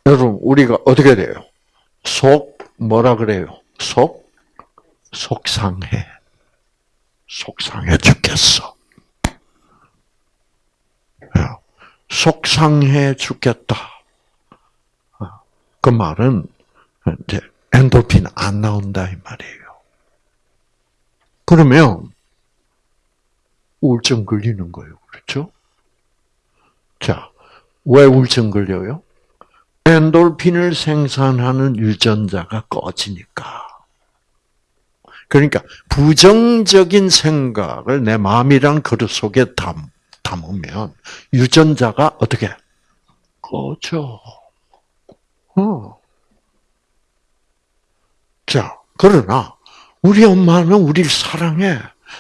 여러분 우리가 어떻게 돼요? 속 뭐라 그래요? 속 속상해. 속상해 죽겠어. 속상해 죽겠다. 그 말은 이제 엔돌핀 안 나온다 이 말이에요. 그러면 우울증 걸리는 거예요. 그렇죠? 자, 왜 우울증 걸려요? 엔돌핀을 생산하는 유전자가 꺼지니까. 그러니까 부정적인 생각을 내 마음이란 그릇 속에 담, 담으면 유전자가 어떻게 꺼져. 어. 자, 그러나 우리 엄마는 우리를 사랑해.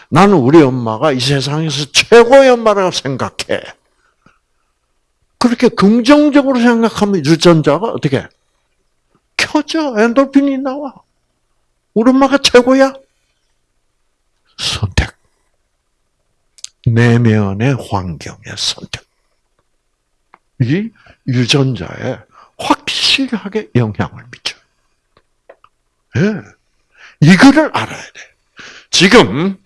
나는 우리 엄마가 이 세상에서 최고의 엄마라고 생각해. 그렇게 긍정적으로 생각하면 유전자가 어떻게 켜져 엔돌핀이 나와. 우리 엄마가 최고야. 선택. 내면의 환경의 선택. 이 유전자에 확실하게 영향을 미쳐요. 예. 이거를 알아야 돼. 지금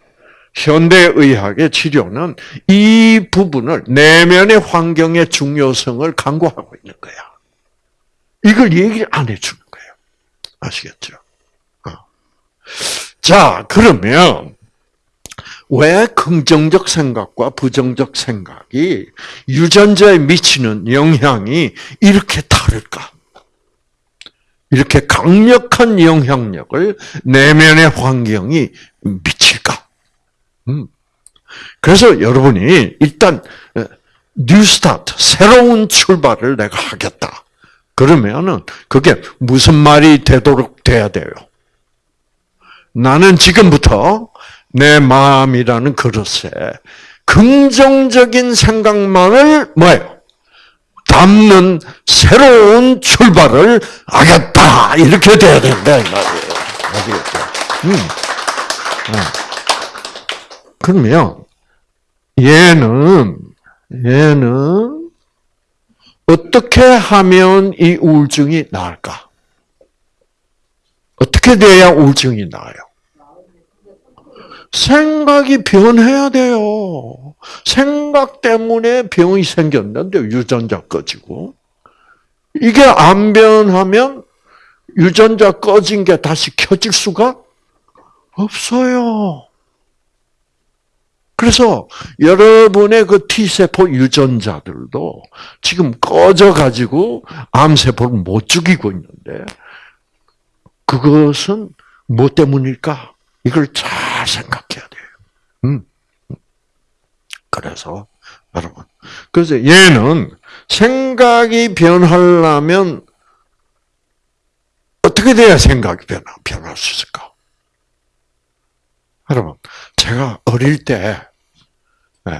현대의학의 치료는 이 부분을 내면의 환경의 중요성을 강조하고 있는 거야. 이걸 얘기를 안 해주는 거예요. 아시겠죠? 어. 자, 그러면 왜 긍정적 생각과 부정적 생각이 유전자에 미치는 영향이 이렇게 다를까? 이렇게 강력한 영향력을 내면의 환경이 미칠까? 음. 그래서 여러분이 일단 뉴스타트 새로운 출발을 내가 하겠다. 그러면은 그게 무슨 말이 되도록 돼야 돼요. 나는 지금부터 내 마음이라는 그릇에 긍정적인 생각만을 뭐예요? 담는 새로운 출발을 하겠다 이렇게 돼야 된다 이 말이에요. 아시겠죠? 음. 네. 그러면 얘는 얘는 어떻게 하면 이 우울증이 나을까? 어떻게 돼야 우울증이 나아요? 생각이 변해야 돼요. 생각 때문에 병이 생겼는데 유전자 꺼지고 이게 안 변하면 유전자 꺼진 게 다시 켜질 수가 없어요. 그래서 여러분의 그 T세포 유전자들도 지금 꺼져가지고 암세포를 못 죽이고 있는데 그것은 뭐 때문일까? 이걸 잘 생각해야 돼요. 음. 그래서 여러분, 그래서 얘는 생각이 변하려면 어떻게 돼야 생각이 변화, 변할 수 있을까? 여러분, 제가 어릴 때, 네,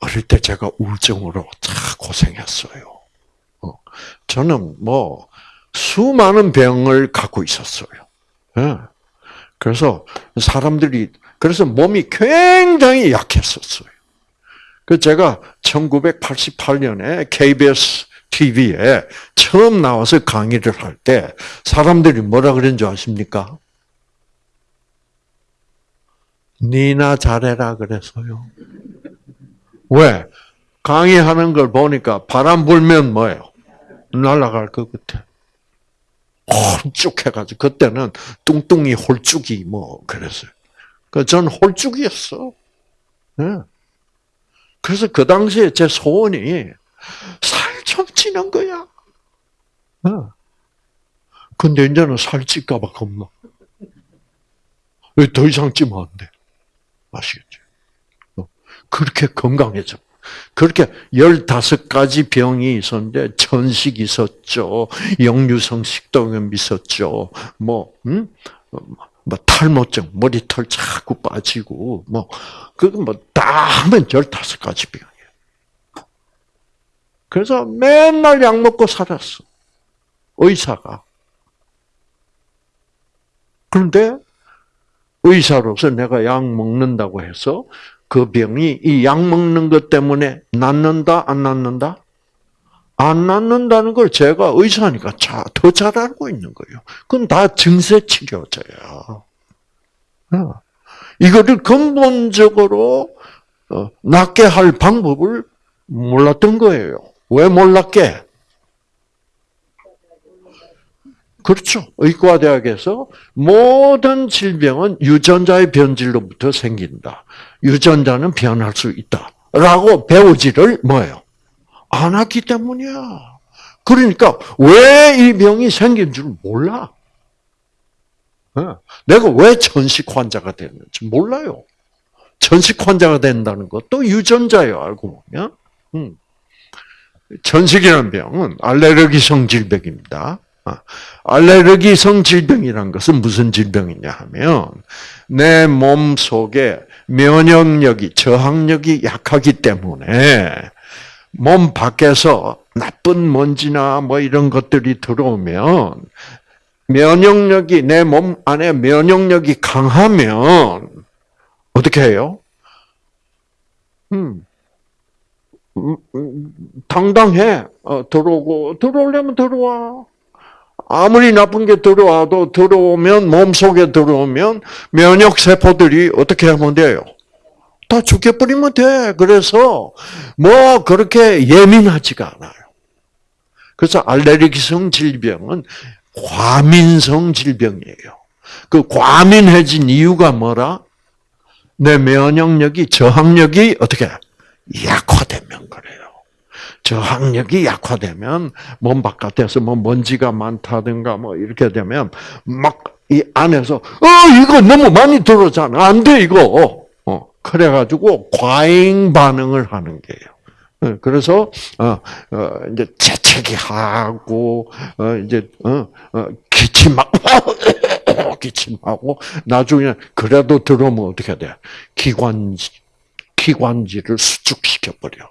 어릴 때 제가 우울증으로 참 고생했어요. 어, 저는 뭐, 수많은 병을 갖고 있었어요. 네. 그래서 사람들이 그래서 몸이 굉장히 약했었어요. 그 제가 1988년에 KBS TV에 처음 나와서 강의를 할 때 사람들이 뭐라 그랬는 줄 아십니까? 니나 잘해라 그랬어요. 왜? 강의하는 걸 보니까 바람 불면 뭐예요? 날아갈 것 같아. 홀쭉 해가지고 그때는 뚱뚱이 홀쭉이 뭐 그랬어요. 그전 홀쭉이었어. 네. 그래서 그 당시에 제 소원이 살 좀 찌는 거야. 네. 근데 이제는 살 찔까봐 겁나. 더 이상 찌면 안 돼. 아시겠죠? 어. 그렇게 건강해져. 그렇게 15가지 병이 있었는데, 천식 있었죠. 영유성 식도염 있었죠. 뭐, 음? 뭐, 탈모증, 머리털 자꾸 빠지고, 뭐, 그거 뭐, 다 하면 15가지 병이에요. 그래서 맨날 약 먹고 살았어. 의사가. 그런데, 의사로서 내가 약 먹는다고 해서 그 병이 이 약 먹는 것 때문에 낫는다, 안 낫는다? 안 낫는다는 걸 제가 의사니까 더 잘 알고 있는 거예요. 그건 다 증세 치료제야. 어. 이거를 근본적으로 어, 낫게 할 방법을 몰랐던 거예요. 왜 몰랐게? 그렇죠. 의과대학에서 모든 질병은 유전자의 변질로부터 생긴다. 유전자는 변할 수 있다. 라고 배우지를 뭐예요? 안 했기 때문이야. 그러니까 왜 이 병이 생긴 줄 몰라. 어? 내가 왜 천식 환자가 됐는지 몰라요. 천식 환자가 된다는 것도 유전자예요, 알고 보면. 음. 천식이라는 병은 알레르기성 질병입니다. 아, 알레르기성 질병이란 것은 무슨 질병이냐 하면 내 몸 속에 면역력이 저항력이 약하기 때문에 몸 밖에서 나쁜 먼지나 뭐 이런 것들이 들어오면 면역력이 내 몸 안에 면역력이 강하면 어떻게 해요? 음. 음, 음, 당당해. 어, 들어오고, 들어오려면 들어와. 아무리 나쁜 게 들어와도 들어오면, 몸속에 들어오면 면역 세포들이 어떻게 하면 돼요? 다 죽여버리면 돼. 그래서 뭐 그렇게 예민하지가 않아요. 그래서 알레르기성 질병은 과민성 질병이에요. 그 과민해진 이유가 뭐라? 내 면역력이 저항력이 어떻게 약화되면 그래요. 저항력이 약화되면 몸 바깥에서 뭐 먼지가 많다든가 뭐 이렇게 되면 막 이 안에서 어 이거 너무 많이 들어잖아 안 돼 이거 어 그래가지고 과잉 반응을 하는 게요. 어, 그래서 어, 어 이제 재채기 하고 어 이제 어, 어 기침하고 [LAUGHS] 기침하고 나중에 그래도 들어오면 어떻게 돼? 기관지 기관지를 수축시켜 버려.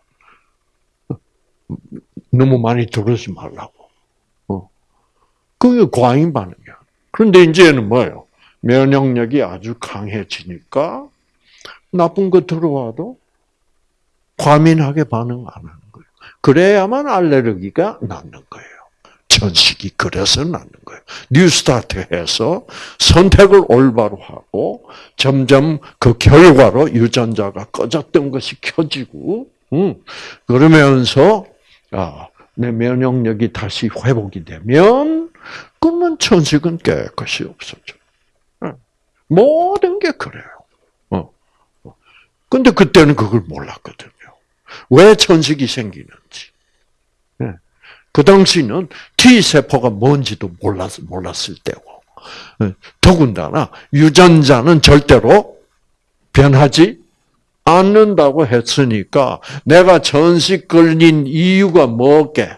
너무 많이 들어오지 말라고. 어. 그게 과잉 반응이야. 그런데 이제는 뭐예요? 면역력이 아주 강해지니까 나쁜 거 들어와도 과민하게 반응 안 하는 거예요. 그래야만 알레르기가 낫는 거예요. 천식이 그래서 낫는 거예요. 뉴스타트 해서 선택을 올바로 하고 점점 그 결과로 유전자가 꺼졌던 것이 켜지고, 음, 그러면서 아, 내 면역력이 다시 회복이 되면 그러면 천식은 깨끗이 없어져. 모든 게 그래요. 어. 근데 그때는 그걸 몰랐거든요. 왜 천식이 생기는지. 그 당시는 T세포가 뭔지도 몰랐, 몰랐을 때고. 더군다나 유전자는 절대로 변하지 않는다고 했으니까 내가 전식 걸린 이유가 뭐게?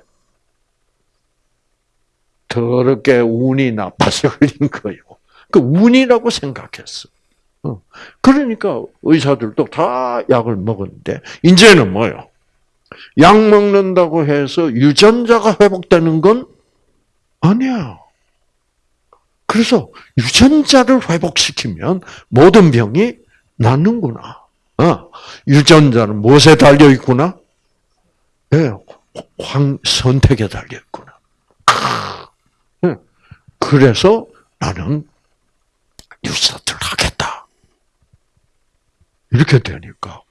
더럽게 운이 나빠서 걸린 거예요. 그 운이라고 생각했어. 어. 그러니까 의사들도 다 약을 먹었는데 이제는 뭐요? 약 먹는다고 해서 유전자가 회복되는 건 아니야. 그래서 유전자를 회복시키면 모든 병이 낫는구나. 어, 유전자는 무엇에 달려 있구나? 예, 황 선택에 달려 있구나. 예, 그래서 나는 뉴스타트를 하겠다. 이렇게 되니까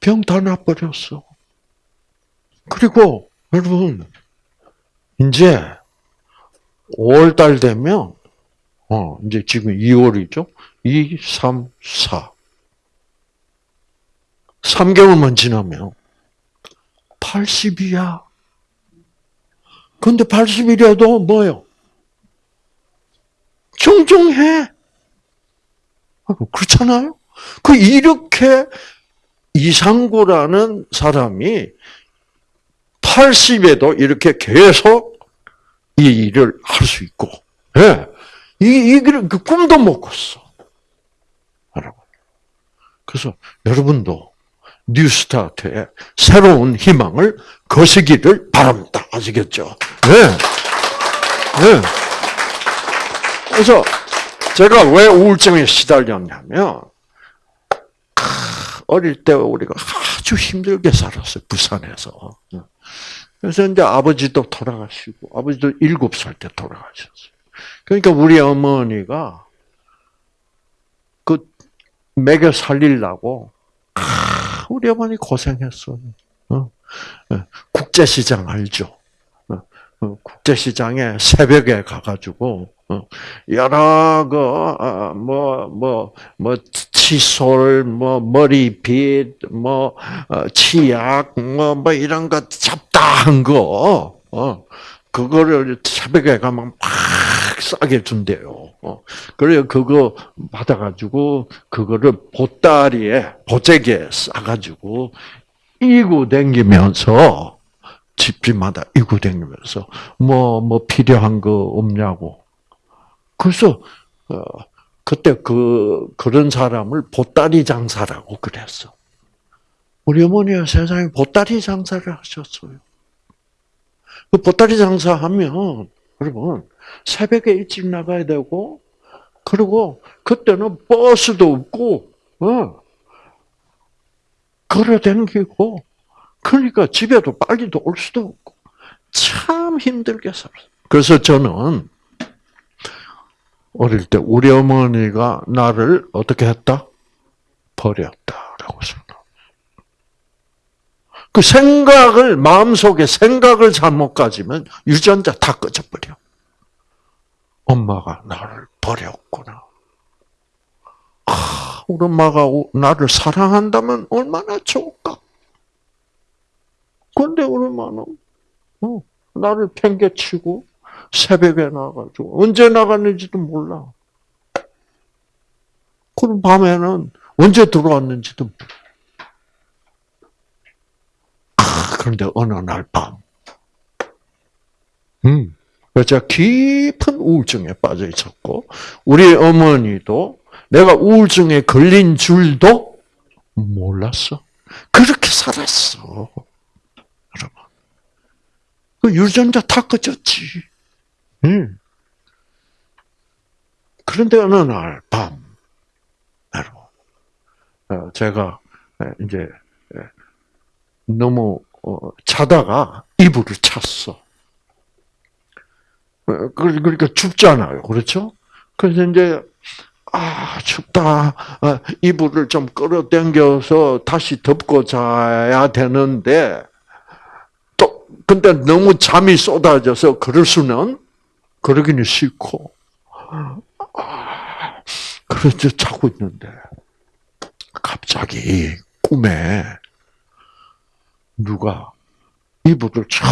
병 다 나버렸어. 그리고 여러분 이제 5월달 되면 어 이제 지금 2월이죠. 2, 3, 4. 3개월만 지나면 80이야. 근데 80이라도 뭐요? 정정해. 그렇잖아요? 그 이렇게 이상구라는 사람이 80에도 이렇게 계속 이 일을 할 수 있고, 예. 이, 이, 그 꿈도 못 꿨어. 여러분. 그래서 여러분도 뉴스타트에 새로운 희망을 거시기를 바랍니다. 아시겠죠? 네. 네. 그래서 제가 왜 우울증에 시달렸냐면, 어릴 때 우리가 아주 힘들게 살았어요. 부산에서. 그래서 이제 아버지도 돌아가시고, 아버지도 일곱 살 때 돌아가셨어요. 그러니까 우리 어머니가 그 먹여 살리려고 우리 어머니 고생했어. 어? 예, 국제시장 알죠? 어, 어, 국제시장에 새벽에 가가지고 여러 그뭐뭐 뭐 뭐 칫솔, 뭐 머리빗, 뭐 치약, 뭐 뭐 이런 거 잡다한 거, 어 그거를 새벽에 가면 막 싸게 준대요. 어. 그래 그거 받아가지고 그거를 보따리에 보재기에 싸가지고 이고 댕기면서 집집마다 이고 댕기면서 뭐뭐 뭐 필요한 거 없냐고. 그래서 어, 그때 그 그런 사람을 보따리 장사라고 그랬어. 우리 어머니가 세상에 보따리 장사를 하셨어요. 그 보따리 장사하면 여러분 새벽에 일찍 나가야 되고 그리고 그때는 버스도 없고 어. 걸어 댕기고, 그러니까 집에도 빨리도 올 수도 없고, 참 힘들게 살았어요. 그래서 저는 어릴 때 우리 어머니가 나를 어떻게 했다? 버렸다라고 생각. 그 생각을 마음속에 생각을 잘못 가지면 유전자 다 꺼져버려. 엄마가 나를 버렸구나. 아, 우리 엄마가 나를 사랑한다면 얼마나 좋을까? 근데 우리 엄마는 어, 나를 팽개치고 새벽에 나가지고 언제 나갔는지도 몰라. 그럼 밤에는 언제 들어왔는지도 몰라. 아, 그런데 어느 날 밤, 음, 제가 깊은 우울증에 빠져 있었고, 우리 어머니도 내가 우울증에 걸린 줄도 몰랐어. 그렇게 살았어. 여러분. 그 유전자 다 꺼졌지. 응. 그런데 어느 날 밤, 여러분, 어, 제가 이제 너무 어, 자다가 이불을 찼어. 어, 그러니까 춥잖아요. 그렇죠? 그래서 이제, 아, 춥다. 아, 이불을 좀 끌어당겨서 다시 덮고 자야 되는데, 또, 근데 너무 잠이 쏟아져서 그럴 수는, 그러기는 싫고, 아, 그래서 자고 있는데, 갑자기 꿈에 누가 이불을 촥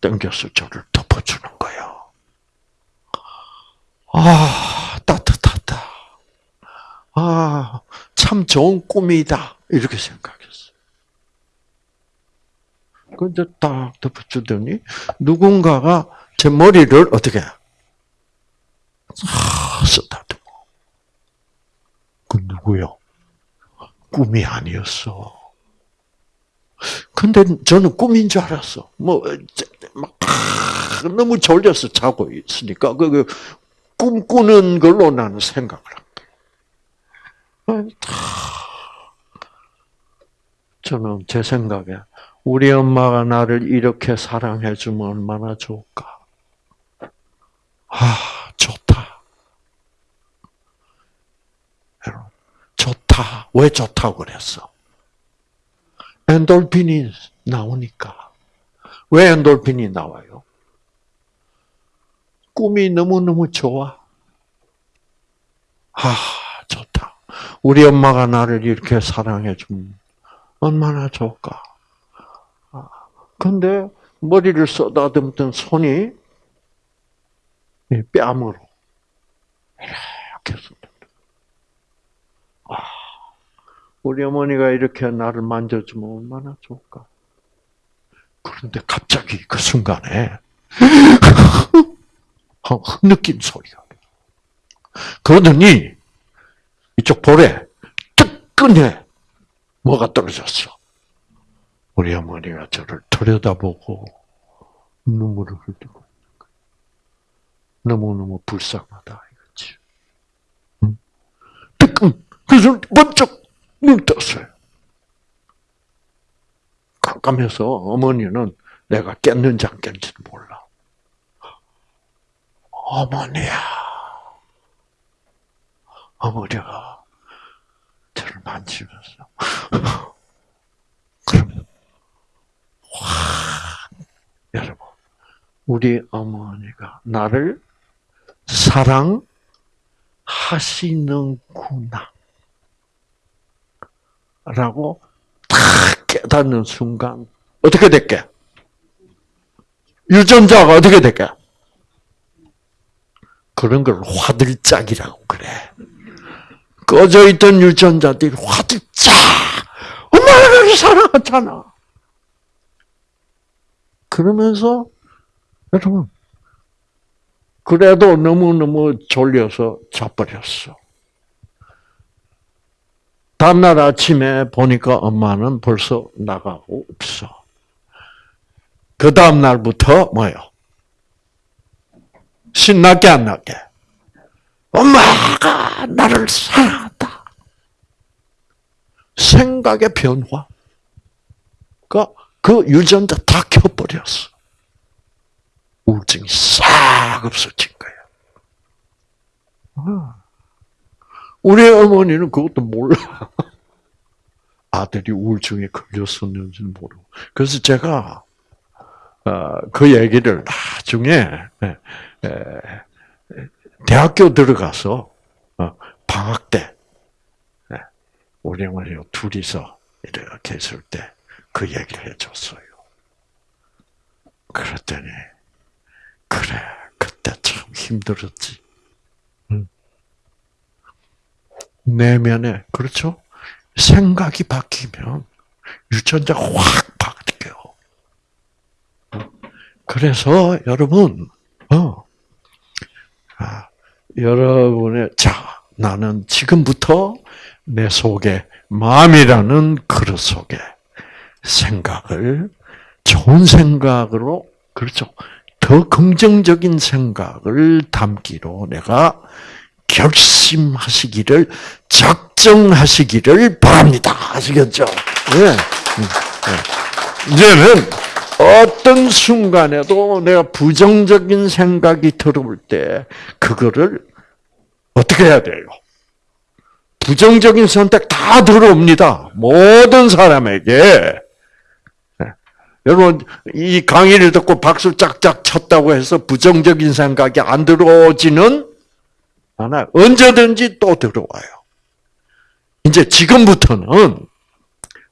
당겨서 저를 덮어주는 거예요. 아, 따뜻하다. 아, 참 좋은 꿈이다. 이렇게 생각했어요. 근데 딱 덮어주더니 누군가가 제 머리를 어떻게 아, 쓰다듬어. 그 누구요? 꿈이 아니었어. 근데 저는 꿈인 줄 알았어. 뭐, 막, 너무 졸려서 자고 있으니까, 그, 그 꿈꾸는 걸로 나는 생각을 한 거예요. 저는 제 생각에, 우리 엄마가 나를 이렇게 사랑해주면 얼마나 좋을까. 아, 좋다. 좋다. 왜 좋다고 그랬어? 엔돌핀이 나오니까. 왜 엔돌핀이 나와요? 꿈이 너무너무 좋아. 아, 좋다. 우리 엄마가 나를 이렇게 사랑해 주면 얼마나 좋을까. 아, 근데 머리를 쏟아듬던 손이 뺨으로 이렇게 쏟아. 아, 우리 어머니가 이렇게 나를 만져주면 얼마나 좋을까. 그런데 갑자기 그 순간에 [LAUGHS] 느낀 소리가. 그러더니 이쪽 볼에 뜨끈해 뭐가 떨어졌어. 우리 어머니가 저를 들여다보고 눈물을 흘리고 너무너무 불쌍하다 이거지. 응? 뜨끈 그래서 번쩍 눈 떴어요. 깜깜해서 어머니는 내가 깼는지 안 깼는지도 몰라. 어머니야. 어머니가 저를 만지면서 여러분 우리 어머니가 나를 사랑하시는구나 라고 탁 깨닫는 순간 어떻게 될게? 유전자가 어떻게 될게? 그런 걸 화들짝이라고 그래. 꺼져 있던 유전자들이 화들짝! 엄마가 나를 사랑하잖아. 그러면서, 여러분, 그래도 너무너무 졸려서 자버렸어. 다음날 아침에 보니까 엄마는 벌써 나가고 없어. 그 다음날부터 뭐요? 신나게 안 나게? 엄마가 나를 사랑한다. 생각의 변화. 그 유전자 다 켜버렸어. 우울증이 싹 없어진 거예요. 아. 우리 어머니는 그것도 몰라. [LAUGHS] 아들이 우울증에 걸렸었는지 모르고. 그래서 제가 어, 그 얘기를 나중에 대학교 들어가서 어, 방학 때 우리 어머니 둘이서 이렇게 있을 때 그 얘기를 해줬어요. 그랬더니 그래 그때 참 힘들었지. 내면에 그렇죠? 생각이 바뀌면 유전자가 확 바뀌어. 그래서 여러분, 어, 아, 여러분의 자 나는 지금부터 내 속에 마음이라는 그릇 속에 생각을 좋은 생각으로 그렇죠. 더 긍정적인 생각을 담기로 내가 결심하시기를 작정하시기를 바랍니다. 아시겠죠? 네. 네. 이제는 어떤 순간에도 내가 부정적인 생각이 들어올 때 그거를 어떻게 해야 돼요? 부정적인 선택 다 들어옵니다. 모든 사람에게. 네. 여러분, 이 강의를 듣고 박수 짝짝 쳤다고 해서 부정적인 생각이 안 들어오지는 않아요. 언제든지 또 들어와요. 이제 지금부터는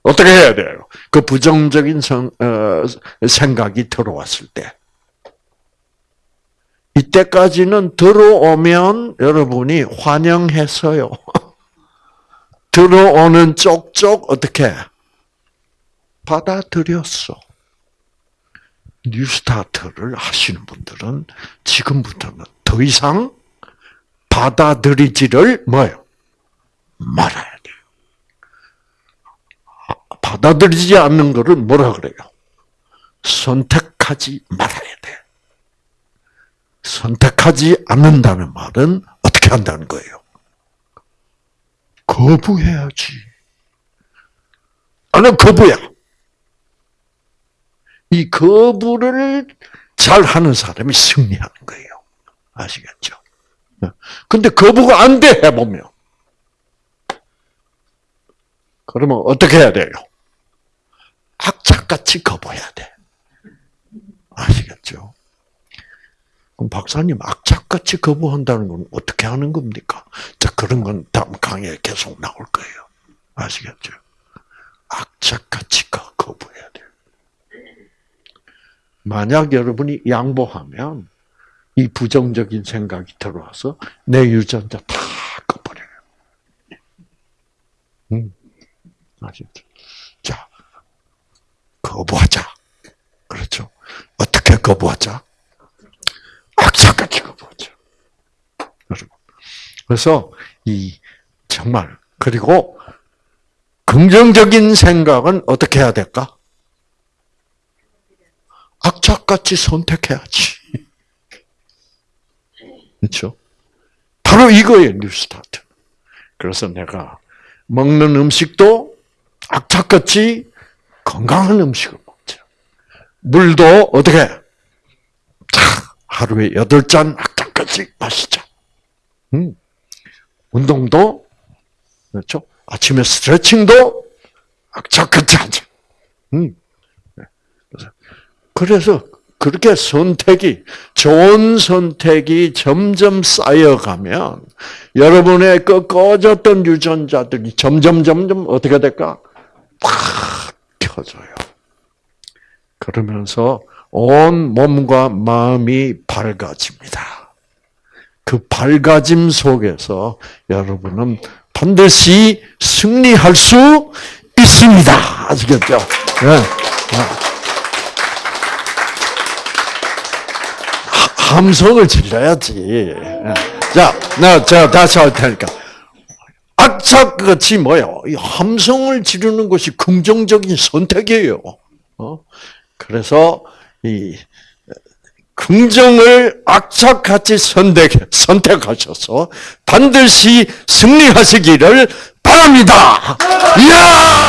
어떻게 해야 돼요? 그 부정적인 성, 어, 생각이 들어왔을 때. 이때까지는 들어오면 여러분이 환영했어요. [LAUGHS] 들어오는 쪽쪽 어떻게 받아들였어. 뉴스타트를 하시는 분들은 지금부터는 더 이상 받아들이지를 뭐요? 말아야 돼요. 받아들이지 않는 것을 뭐라 그래요? 선택하지 말아야 돼. 선택하지 않는다는 말은 어떻게 한다는 거예요? 거부해야지. 나는 거부야. 이 거부를 잘 하는 사람이 승리하는 거예요. 아시겠죠? 근데 거부가 안 돼, 해보면. 그러면 어떻게 해야 돼요? 악착같이 거부해야 돼. 아시겠죠? 그럼 박사님, 악착같이 거부한다는 건 어떻게 하는 겁니까? 자, 그런 건 다음 강의에 계속 나올 거예요. 아시겠죠? 악착같이 거부해야 돼요. 만약 여러분이 양보하면 이 부정적인 생각이 들어와서 내 유전자 다 꺼버려요. 음, 아시죠? 자, 거부하자. 그렇죠? 어떻게 거부하자? 악착같이 거부하자. 그래서 이 정말 그리고 긍정적인 생각은 어떻게 해야 될까? 악착같이 선택해야지. 그렇죠? 바로 이거예요, 뉴스타트. 그래서 내가 먹는 음식도 악착같이 건강한 음식을 먹자. 물도 어떻게? 하루에 여덟 잔 악착같이 마시자. 음. 운동도 그렇죠? 아침에 스트레칭도 악착같이 하자. 음. 네. 그래서 그렇게 선택이 좋은 선택이 점점 쌓여가면 여러분의 그 꺼졌던 유전자들이 점점 점점 어떻게 될까? 팍 켜져요. 그러면서 온 몸과 마음이 밝아집니다. 그 밝아짐 속에서 여러분은 반드시 승리할 수 있습니다. 아시겠죠? 네. 함성을 질러야지. 자, 나 제가 다시 할 테니까. 악착같이 뭐요? 이 함성을 지르는 것이 긍정적인 선택이에요. 어? 그래서 이 긍정을 악착같이 선택 선택하셔서 반드시 승리하시기를 바랍니다. 이야!